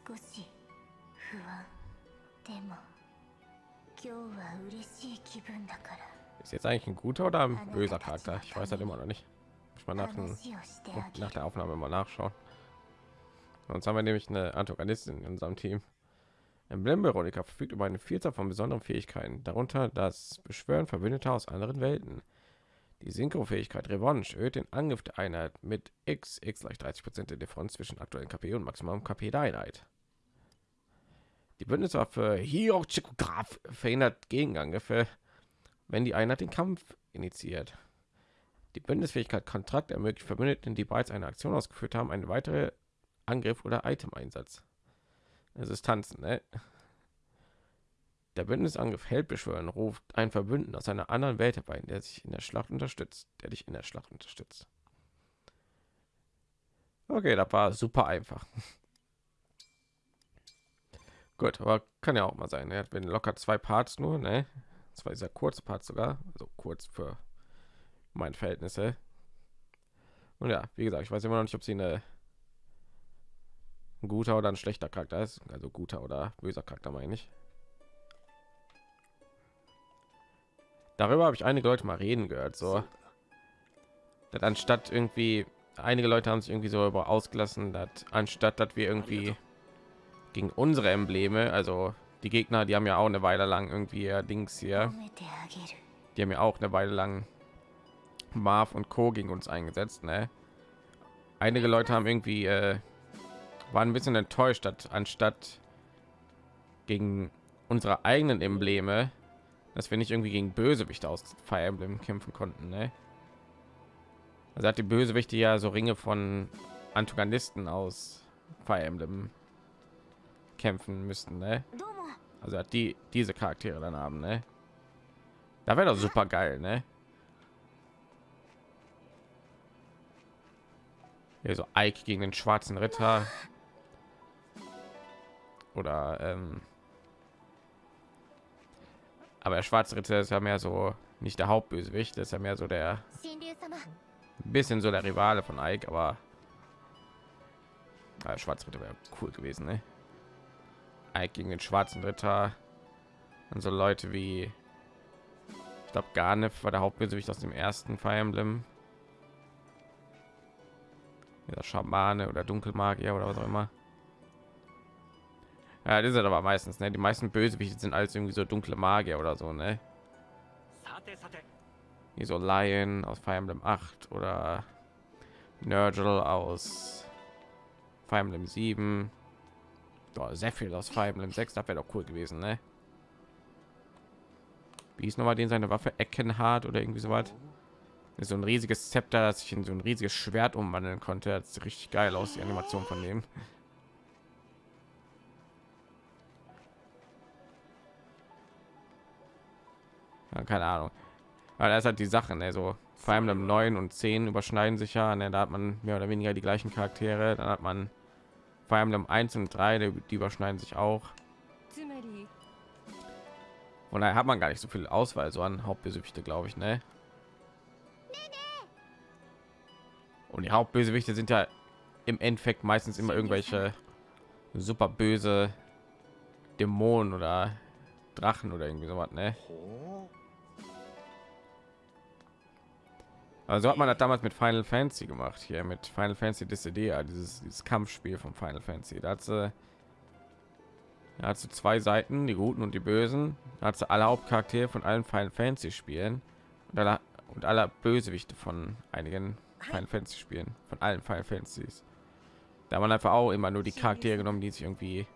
Speaker 2: 少し不安でも今日は嬉しい気分だから
Speaker 1: Ist jetzt eigentlich ein guter oder ein böser Charakter? Ich weiß halt immer noch nicht. Muss mal nach, dem,
Speaker 2: 話をしてあげ
Speaker 1: nach
Speaker 2: る
Speaker 1: der Aufnahme mal nachschauen. Sonst haben wir nämlich eine Antagonistin in unserem Team. Emblem Veronica verfügt über eine Vielzahl von besonderen Fähigkeiten, darunter das Beschwören Verbündeter aus anderen Welten. Die Synchro-Fähigkeit Revanche erhöht den Angriff der Einheit mit X, X gleich 30 Prozent der Differenz zwischen aktuellen KP und Maximum KP der Einheit. Die Bündniswaffe Hirochikograph verhindert Gegenangriffe, wenn die Einheit den Kampf initiiert. Die Bündnisfähigkeit Kontrakt ermöglicht Verbündeten, die bereits eine Aktion ausgeführt haben, einen weiteren Angriff oder Item-Einsatz. Es ist tanzen, ne? Der Bündnisangriff hält beschwören, ruft ein Verbündeten aus einer anderen Welt herbei, der sich in der Schlacht unterstützt, der dich in der Schlacht unterstützt. Okay, das war super einfach. Gut, aber kann ja auch mal sein. Er hat wenn locker zwei Parts nur, ne? Zwei sehr kurze Parts sogar, also kurz für meine Verhältnisse. Und ja, wie gesagt, ich weiß immer noch nicht, ob sie eine ein guter oder ein schlechter Charakter ist. Also guter oder böser Charakter meine ich. Darüber habe ich einige Leute mal reden gehört, so. Dass anstatt irgendwie einige Leute haben sich irgendwie so über ausgelassen, dass anstatt dass wir irgendwie gegen unsere Embleme, also die Gegner, die haben ja auch eine Weile lang irgendwie ja, Dings hier, die haben ja auch eine Weile lang Marv und Co gegen uns eingesetzt, ne? Einige Leute haben irgendwie äh, waren ein bisschen enttäuscht, dass anstatt gegen unsere eigenen Embleme dass wir nicht irgendwie gegen Bösewichte aus Fire Emblem kämpfen konnten. Ne? Also hat die Bösewichte ja so Ringe von Antagonisten aus Fire Emblem kämpfen müssten. Ne? Also hat die diese Charaktere dann haben. Ne? Da wäre doch super geil. Ne? Hier so Ike gegen den schwarzen Ritter oder ähm, aber der schwarze Ritter ist ja mehr so nicht der Hauptbösewicht, das ist ja mehr so der bisschen so der Rivale von Ike, aber ja, schwarze Ritter wäre cool gewesen, ne? Ike gegen den schwarzen Ritter und so Leute wie ich glaube gar nicht war der Hauptbösewicht aus dem ersten Fire Emblem. Der Schamane oder Dunkelmagier oder was auch immer. Ja, das ist halt aber meistens, ne? Die meisten Bösewichte sind alles irgendwie so dunkle Magier oder so, ne? Wie so Lion aus Fire Emblem 8 oder Nurgle aus Fire Emblem 7. Boah, sehr viel aus Fire Emblem 6, das wäre doch cool gewesen, ne? Wie ist nochmal den seine Waffe? Eckenhard oder irgendwie so was? So ein riesiges Zepter, das ich in so ein riesiges Schwert umwandeln konnte. Das sieht richtig geil aus, die Animation von dem. ja, keine ahnung weil da ist halt die sachen ne? vor allem im neuen und 10 überschneiden sich ja ne? da hat man mehr oder weniger die gleichen charaktere dann hat man vor allem im 1 und 3 die überschneiden sich auch und da hat man gar nicht so viel auswahl so an hauptbesüchte glaube ich ne und die hauptbösewichte sind ja im endeffekt meistens immer irgendwelche super böse dämonen oder drachen oder irgendwie so was
Speaker 4: ne
Speaker 1: Also hat man das damals mit Final Fantasy gemacht, hier mit Final Fantasy Dissidia, dieses, dieses Kampfspiel von Final Fantasy. Da hat sie, da hat sie zwei Seiten, die Guten und die Bösen. Da hat sie alle Hauptcharaktere von allen Final Fantasy Spielen und alle, und aller Bösewichte von einigen Final Fantasy Spielen, von allen Final Fantasies. Da hat man einfach auch immer nur die Charaktere genommen, die sich irgendwie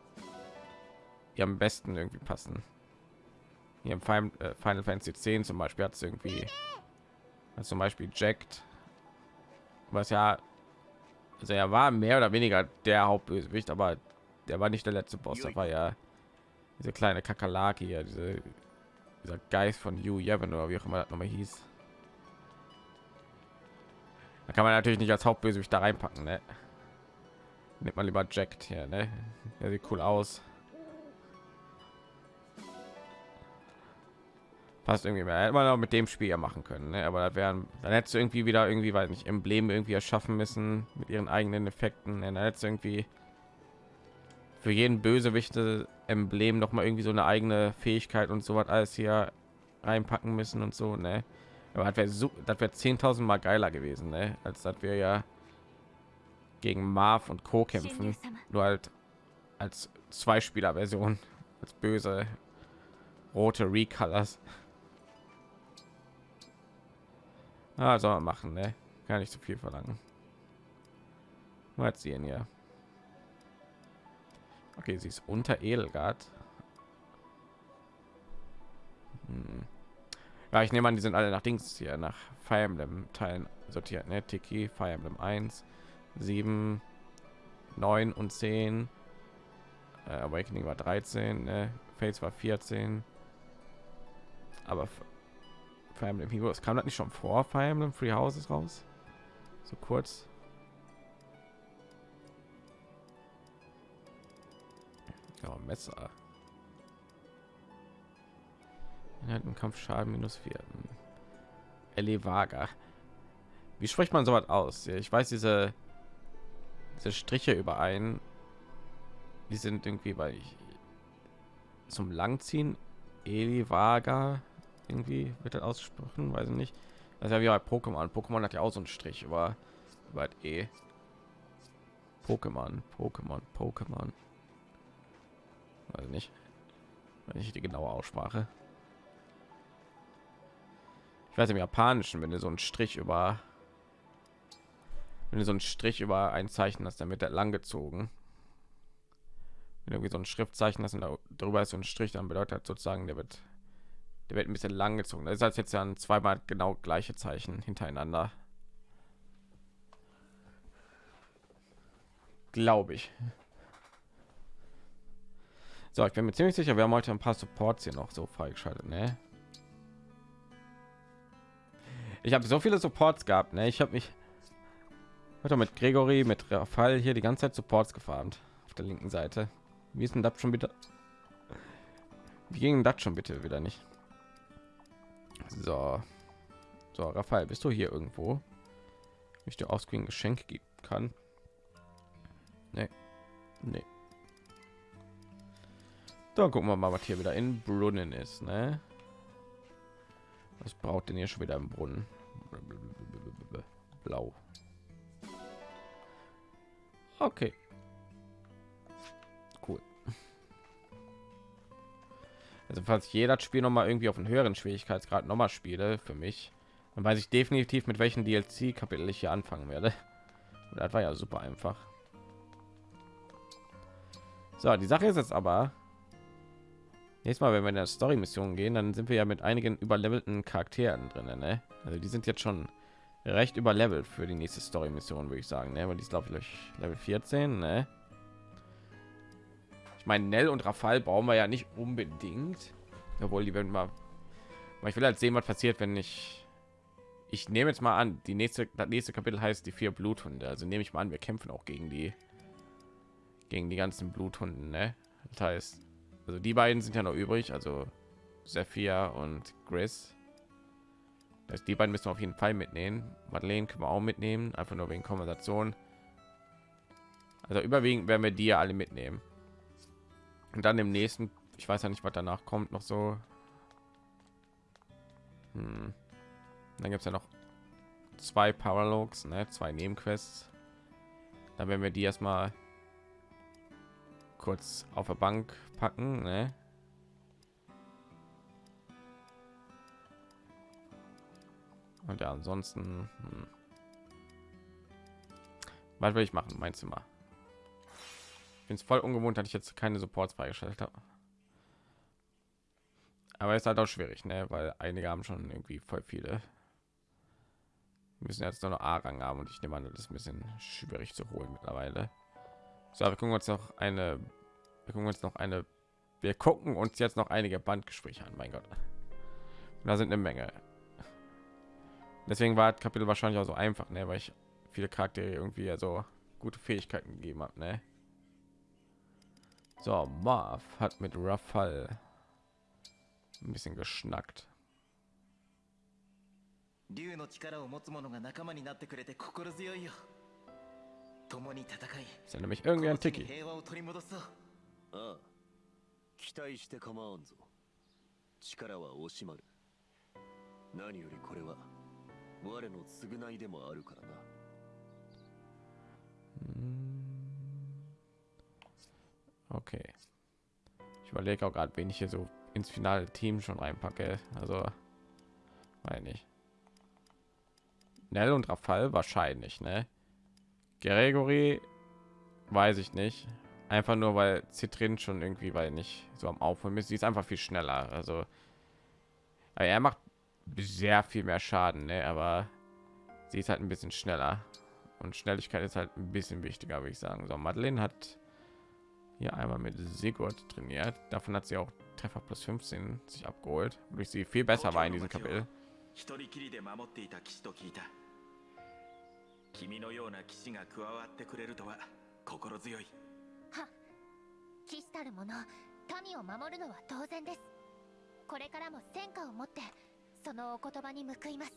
Speaker 1: die am besten irgendwie passen. Hier im Final, äh, Final Fantasy 10 zum Beispiel hat es irgendwie also zum Beispiel Jacked, was ja, also er war mehr oder weniger der Hauptbösewicht, aber der war nicht der letzte Boss. Da war ja diese kleine Kakerlake hier, diese, dieser Geist von Yu Yevon oder wie auch immer das nochmal hieß. Da kann man natürlich nicht als Hauptbösewicht da reinpacken, ne? Nimmt man lieber Jacked hier, ne? Der sieht cool aus. passt irgendwie mehr. Hätte man auch mit dem Spiel ja machen können, ne? aber da wären, dann hättest du irgendwie wieder irgendwie, weiß nicht, Embleme irgendwie erschaffen müssen mit ihren eigenen Effekten. Ne? Dann hättest du irgendwie für jeden Bösewichte Emblem noch mal irgendwie so eine eigene Fähigkeit und so was alles hier reinpacken müssen und so, ne? Aber das wäre so, das wäre 10.000 Mal geiler gewesen, ne? Als dass wir ja gegen Marv und Co. kämpfen, nur halt als Zwei-Spieler-Version, als böse rote Recolors. Ah, soll man machen, ne? Gar nicht so viel verlangen. Mal sehen hier. Okay, sie ist unter Edelgard. Hm. Ja, ich nehme an, die sind alle nach Dings hier nach Fire Emblem Teilen sortiert, ne? Tiki, Fire Emblem 1, 7, 9 und 10. Äh, Awakening war 13, ne? Fates war 14. Aber Fire Emblem Heroes kam das nicht schon vor Fire Emblem Free Houses raus? So kurz. Ja, Messer. Inhalt im Kampf Schaden minus 4. Elevaga. Wie spricht man sowas aus? Ja, Ich weiß diese diese Striche überein. Die sind irgendwie bei ich, zum Langziehen Elivaga irgendwie wird das ausgesprochen, weiß ich nicht. Das ist ja wie bei Pokémon. Pokémon hat ja auch so einen Strich über über E. Pokémon, Pokémon, Pokémon. Weiß ich nicht. Weiß nicht die genaue Aussprache. Ich weiß im Japanischen, wenn du so einen Strich über wenn du so einen Strich über ein Zeichen hast, dann wird der lang gezogen. Wenn irgendwie so ein Schriftzeichen hast und da drüber ist so ein Strich, dann bedeutet sozusagen, der wird der wird ein bisschen lang gezogen. Das ist jetzt dann zweimal genau gleiche Zeichen hintereinander. Glaube ich. So, ich bin mir ziemlich sicher, wir haben heute ein paar Supports hier noch so freigeschaltet, ne? Ich habe so viele Supports gehabt, ne? Ich habe mich heute mit Gregory, mit Rafal hier die ganze Zeit Supports gefarmt auf der linken Seite. Wie ist denn das schon bitte? Wie ging das schon bitte wieder nicht? So, so, Raphael, bist du hier irgendwo? Ich dir Offscreen Geschenk geben kann. Nee. Nee. Dann gucken wir mal, was hier wieder in Brunnen ist, ne? Was braucht denn hier schon wieder im Brunnen? Blau. Okay. Also falls jeder Spiel noch mal irgendwie auf einen höheren Schwierigkeitsgrad noch mal spiele für mich, dann weiß ich definitiv mit welchen DLC-Kapitel ich hier anfangen werde. Und das war ja super einfach. So, die Sache ist jetzt aber, nächstes Mal, wenn wir in der Story-Mission gehen, dann sind wir ja mit einigen überlevelten Charakteren drin. Ne? Also die sind jetzt schon recht überlevelt für die nächste Story-Mission, würde ich sagen. Ne? Weil die ist, glaube ich, Level 14. Ne? Ich meine, Nell und Rafal brauchen wir ja nicht unbedingt. Obwohl, die werden mal... Ich will halt sehen, was passiert, wenn ich... Ich nehme jetzt mal an, die nächste, das nächste Kapitel heißt die vier Bluthunde. Also nehme ich mal an, wir kämpfen auch gegen die gegen die ganzen Bluthunden, ne? Das heißt, also die beiden sind ja noch übrig, also Sephia und Gris. Das die beiden müssen wir auf jeden Fall mitnehmen. Madeleine können wir auch mitnehmen, einfach nur wegen Konversation. Also überwiegend werden wir die ja alle mitnehmen. Und dann im nächsten, ich weiß ja nicht, was danach kommt, noch so. Hm. Dann gibt es ja noch zwei Paralogs, ne? zwei Nebenquests. Dann werden wir die erstmal kurz auf der Bank packen, ne? Und ja, ansonsten, hm. was will ich machen? Mein Zimmer. Ich bin es voll ungewohnt, dass ich jetzt keine Supports freigeschaltet habe. Aber ist halt auch schwierig, ne? Weil einige haben schon irgendwie voll viele. Müssen jetzt nur noch A-Rang haben und ich nehme an, das ist ein bisschen schwierig zu holen mittlerweile. So, wir gucken uns noch eine, wir gucken uns noch eine, wir gucken uns jetzt noch einige Bandgespräche an. Mein Gott, da sind eine Menge. Deswegen war das Kapitel wahrscheinlich auch so einfach, ne, weil ich viele Charaktere irgendwie ja so gute Fähigkeiten gegeben habe, ne. So, Marv hat mit Rafal ein bisschen geschnackt.
Speaker 5: 竜の力を持つ者が仲間になってくれて心強いよ共に戦い
Speaker 1: Ist ja nämlich irgendwie ein
Speaker 5: この地に
Speaker 1: Tiki.
Speaker 5: 平和を取り戻そう
Speaker 6: ああ期待して構わんぞ力は惜しまる何よりこれは我の償いでもあるからな
Speaker 1: Okay. Ich überlege auch gerade, wen ich hier so ins finale Team schon reinpacke. Also, meine ich. Nell und Rafal wahrscheinlich, ne? Gregory weiß ich nicht. Einfach nur, weil Zitrin schon irgendwie, weil nicht so am Aufholen ist. Sie ist einfach viel schneller. Also, er macht sehr viel mehr Schaden, ne? aber sie ist halt ein bisschen schneller und Schnelligkeit ist halt ein bisschen wichtiger, würde ich sagen. So, Madeleine hat hier einmal mit Sigurd trainiert. Davon hat sie auch Treffer plus 15 sich abgeholt, durch sie viel besser war in diesem Kapitel.
Speaker 7: 一人きりで守っていた騎士と聞いた君のような騎士が加わってくれるとは心強い
Speaker 8: 騎士たる者民を守るのは当然ですこれからも戦果を持ってそのお言葉に報います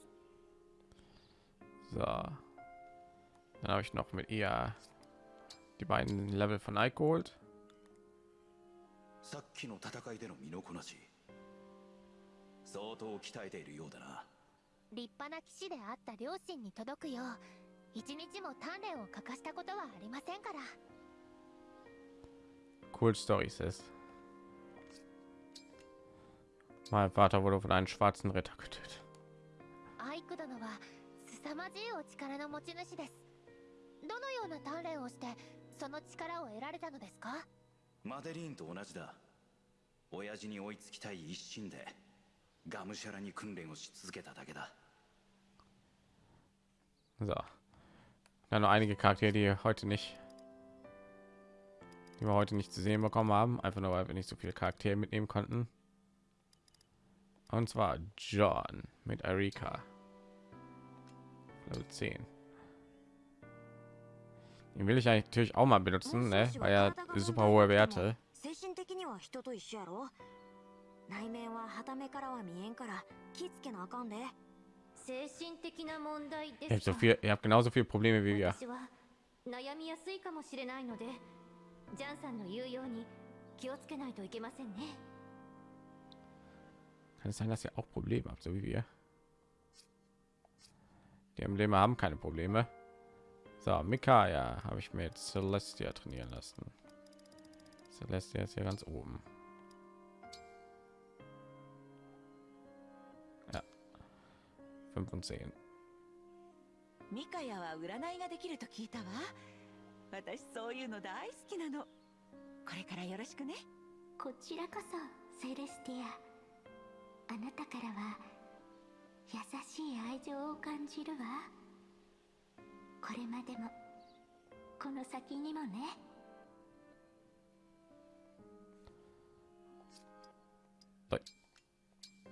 Speaker 1: So. Dann habe ich noch mit ihr die beiden Level von Ike geholt.
Speaker 9: さっきの戦いでの身のこなし。相当鍛えているようだな。
Speaker 8: 立派な騎士であった両親に届くよう一日も鍛錬を欠かしたことはありませんから。
Speaker 1: Cool Stories ist. Mein Vater wurde von einem schwarzen Ritter getötet.
Speaker 8: アイク殿は凄まじいお力の持ち主です。どのような鍛錬をしてその力を得られたのですか？
Speaker 9: マデリーンと同じだ親父に追いつきたい一心でがむしゃらに訓練をし続けただけだ
Speaker 1: So. Dann noch einige Charaktere, die heute nicht, die wir heute nicht zu sehen bekommen haben, einfach nur weil wir nicht so viele Charaktere mitnehmen konnten. Und zwar John mit Erika. Level 10. Den will ich eigentlich natürlich auch mal benutzen, ne? weil er super hohe Werte.
Speaker 10: 精神的には人と一緒やろ内面ははためからは見えんから気ぃつけなあかんで
Speaker 8: 精神的な問題
Speaker 1: Ihr habt, so viel, ihr habt genauso viele Probleme wie wir.
Speaker 8: 私は悩みやすいかもしれないのでジャンさんの言うように気をつけないといけませんね
Speaker 1: Kann es sein, dass ihr auch Probleme habt, so wie wir? Die Embleme haben keine Probleme. So, Mikaya habe ich mir jetzt Celestia trainieren lassen. Celestia ist hier ganz oben. Ja. 5 und 10.
Speaker 11: ミカヤは占いができると聞いたわ私そういうの大好きなのこれからよろしくね
Speaker 8: こちらこそセレスティアあなたからは優しい愛情を感じるわ これまでも。この先にもね。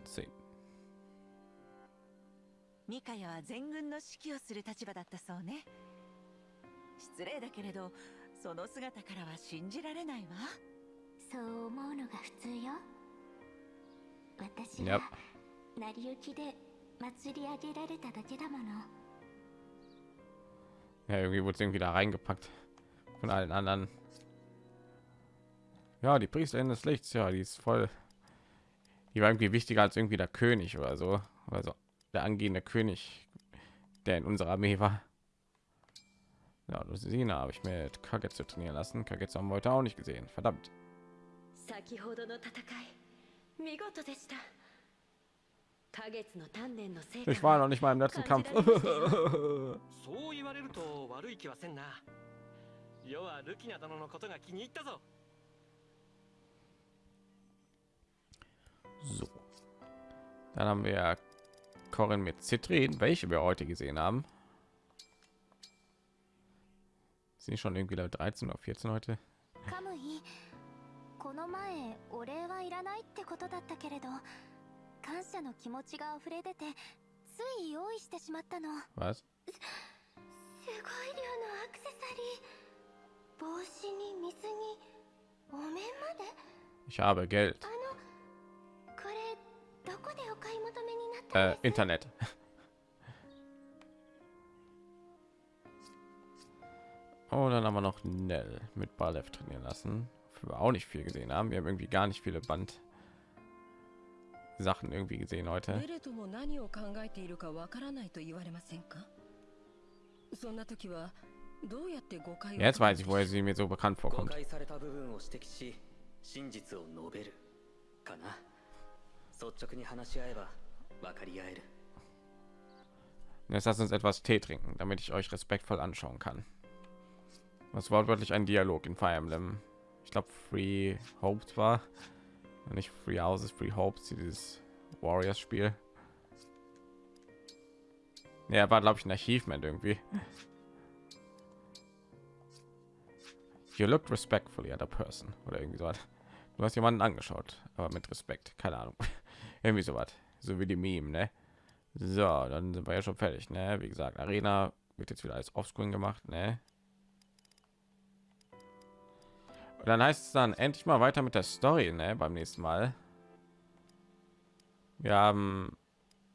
Speaker 1: 10.
Speaker 11: ミカヤは全軍の指揮をする立場だったそうね。失礼だけれどその姿からは信じられないわ。
Speaker 8: そう思うのが普通よ。私.は成り行きで祭り上げられただけだもの
Speaker 1: Ja, irgendwie wurde es irgendwie da reingepackt von allen anderen. Ja, die Priesterin des Lichts, ja, die ist voll. Die war irgendwie wichtiger als irgendwie der König oder so. Also der angehende König, der in unserer Armee war. Ja, Lucina habe ich mit Kagetsu trainieren lassen. Kagetsu haben wir heute auch nicht gesehen. Verdammt.
Speaker 12: 先ほどの戦い見事でした花月の鍛錬の成果
Speaker 1: Ich war noch nicht mal im letzten
Speaker 12: 感
Speaker 1: Kampf.
Speaker 12: じられましたよ
Speaker 4: そう言われると悪い気はせんな世はルキナ殿のことが気に入ったぞ
Speaker 1: So. Dann haben wir Corin mit Zitrin, welche wir heute gesehen haben. Sind die schon irgendwie Level 13 oder 14 heute?
Speaker 8: カムイこの前お礼はいらないってことだったけれど 感謝の気持ちが溢れ出てつい用意してしまったの
Speaker 1: Was?
Speaker 8: すごい量のアクセサリー帽子に水にお面まで
Speaker 1: Ich habe Geld.
Speaker 8: あのこれどこでお買い求めになったん
Speaker 1: Äh,
Speaker 8: です
Speaker 1: Internet. Oh, dann haben wir noch Nell mit Balev trainieren lassen. Wofür wir auch nicht viel gesehen haben. Wir haben irgendwie gar nicht viele Band Sachen irgendwie gesehen heute.
Speaker 12: ベレトも何を考えているかわからないと言われませんかそんな時はどうやって誤解を
Speaker 1: Jetzt weiß ich, woher sie mir so bekannt
Speaker 13: 誤
Speaker 1: vorkommt.
Speaker 13: 解された部分を指摘し真実を述べるかな率直に話し合えば分かり合える
Speaker 1: Jetzt lasst uns etwas Tee trinken, damit ich euch respektvoll anschauen kann. Was wortwörtlich ein Dialog in Fire Emblem. Ich glaube, Free Hopes war. Nicht Free Houses, Free Hopes, dieses Warriors-Spiel. Ja, war glaube ich ein Achievement irgendwie. You looked respectfully at a person oder irgendwie so. was. Du hast jemanden angeschaut, aber mit Respekt. Keine Ahnung. irgendwie so was. So wie die Meme, ne? So, dann sind wir ja schon fertig, ne? Wie gesagt, Arena wird jetzt wieder als Offscreen gemacht, ne? Dann heißt es dann endlich mal weiter mit der Story, ne? Beim nächsten Mal. Wir haben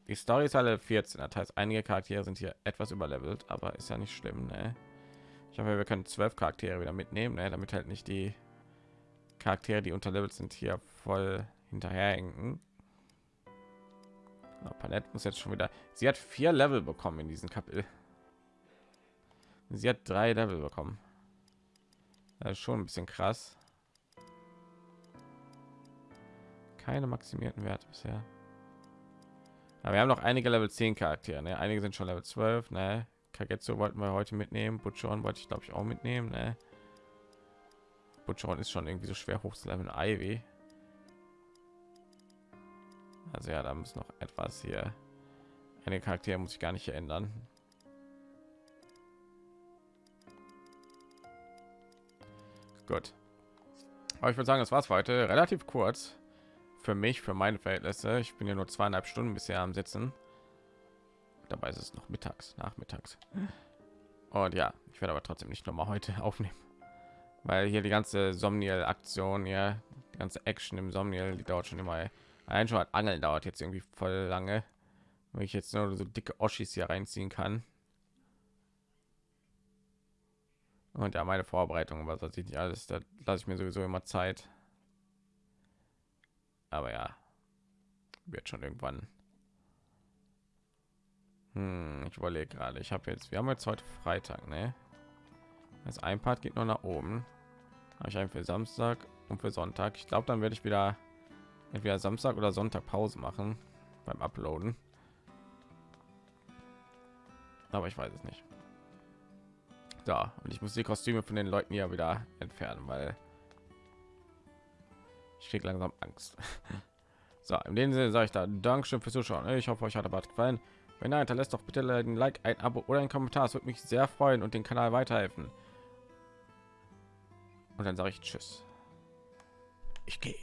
Speaker 1: die Story ist alle 14, das heißt, einige Charaktere sind hier etwas überlevelt, aber ist ja nicht schlimm, ne? Ich hoffe, wir können zwölf Charaktere wieder mitnehmen, ne? damit halt nicht die Charaktere, die unterlevelt sind, hier voll hinterherhinken. Na, Palette muss jetzt schon wieder. Sie hat vier Level bekommen in diesem Kapitel. Sie hat drei Level bekommen. Das ist schon ein bisschen krass. Keine maximierten Werte bisher. Aber wir haben noch einige Level 10 Charaktere. Ne? Einige sind schon Level 12. Ne? Kagetsu wollten wir heute mitnehmen. Butchon wollte ich glaube ich auch mitnehmen. Ne? Butchon ist schon irgendwie so schwer hoch zu leveln. Ivy. Also ja, da muss noch etwas hier. Eine Charaktere muss ich gar nicht ändern. Gut. Aber ich würde sagen, das war's für heute. Relativ kurz für mich, für meine Verhältnisse. Ich bin ja nur zweieinhalb Stunden bisher am Sitzen. Dabei ist es noch mittags, nachmittags. Und ja, ich werde aber trotzdem nicht noch mal heute aufnehmen, weil hier die ganze Somniel-Aktion, ja, die ganze Action im Somniel, die dauert schon immer. Allein schon Angeln dauert jetzt irgendwie voll lange, wenn ich jetzt nur so dicke Oschis hier reinziehen kann. Und ja, meine Vorbereitung, was weiß ich nicht alles, da lasse ich mir sowieso immer Zeit. Aber ja wird schon irgendwann. Hm, ich überlege gerade. Ich habe jetzt wir haben jetzt heute freitag ne? Das ein part geht nur nach oben. Habe ich einen für samstag und für sonntag. Ich glaube dann werde ich wieder entweder samstag oder sonntag pause machen beim uploaden. Aber ich weiß es nicht da und ich muss die kostüme von den leuten ja wieder entfernen weil ich krieg langsam Angst. So, in dem Sinne sage ich da Dankeschön fürs Zuschauen. Ich hoffe, euch hat aber gefallen. Wenn nein, hinterlässt doch bitte ein Like, ein Abo oder ein Kommentar. Es würde mich sehr freuen und den Kanal weiterhelfen. Und dann sage ich Tschüss. Ich gehe.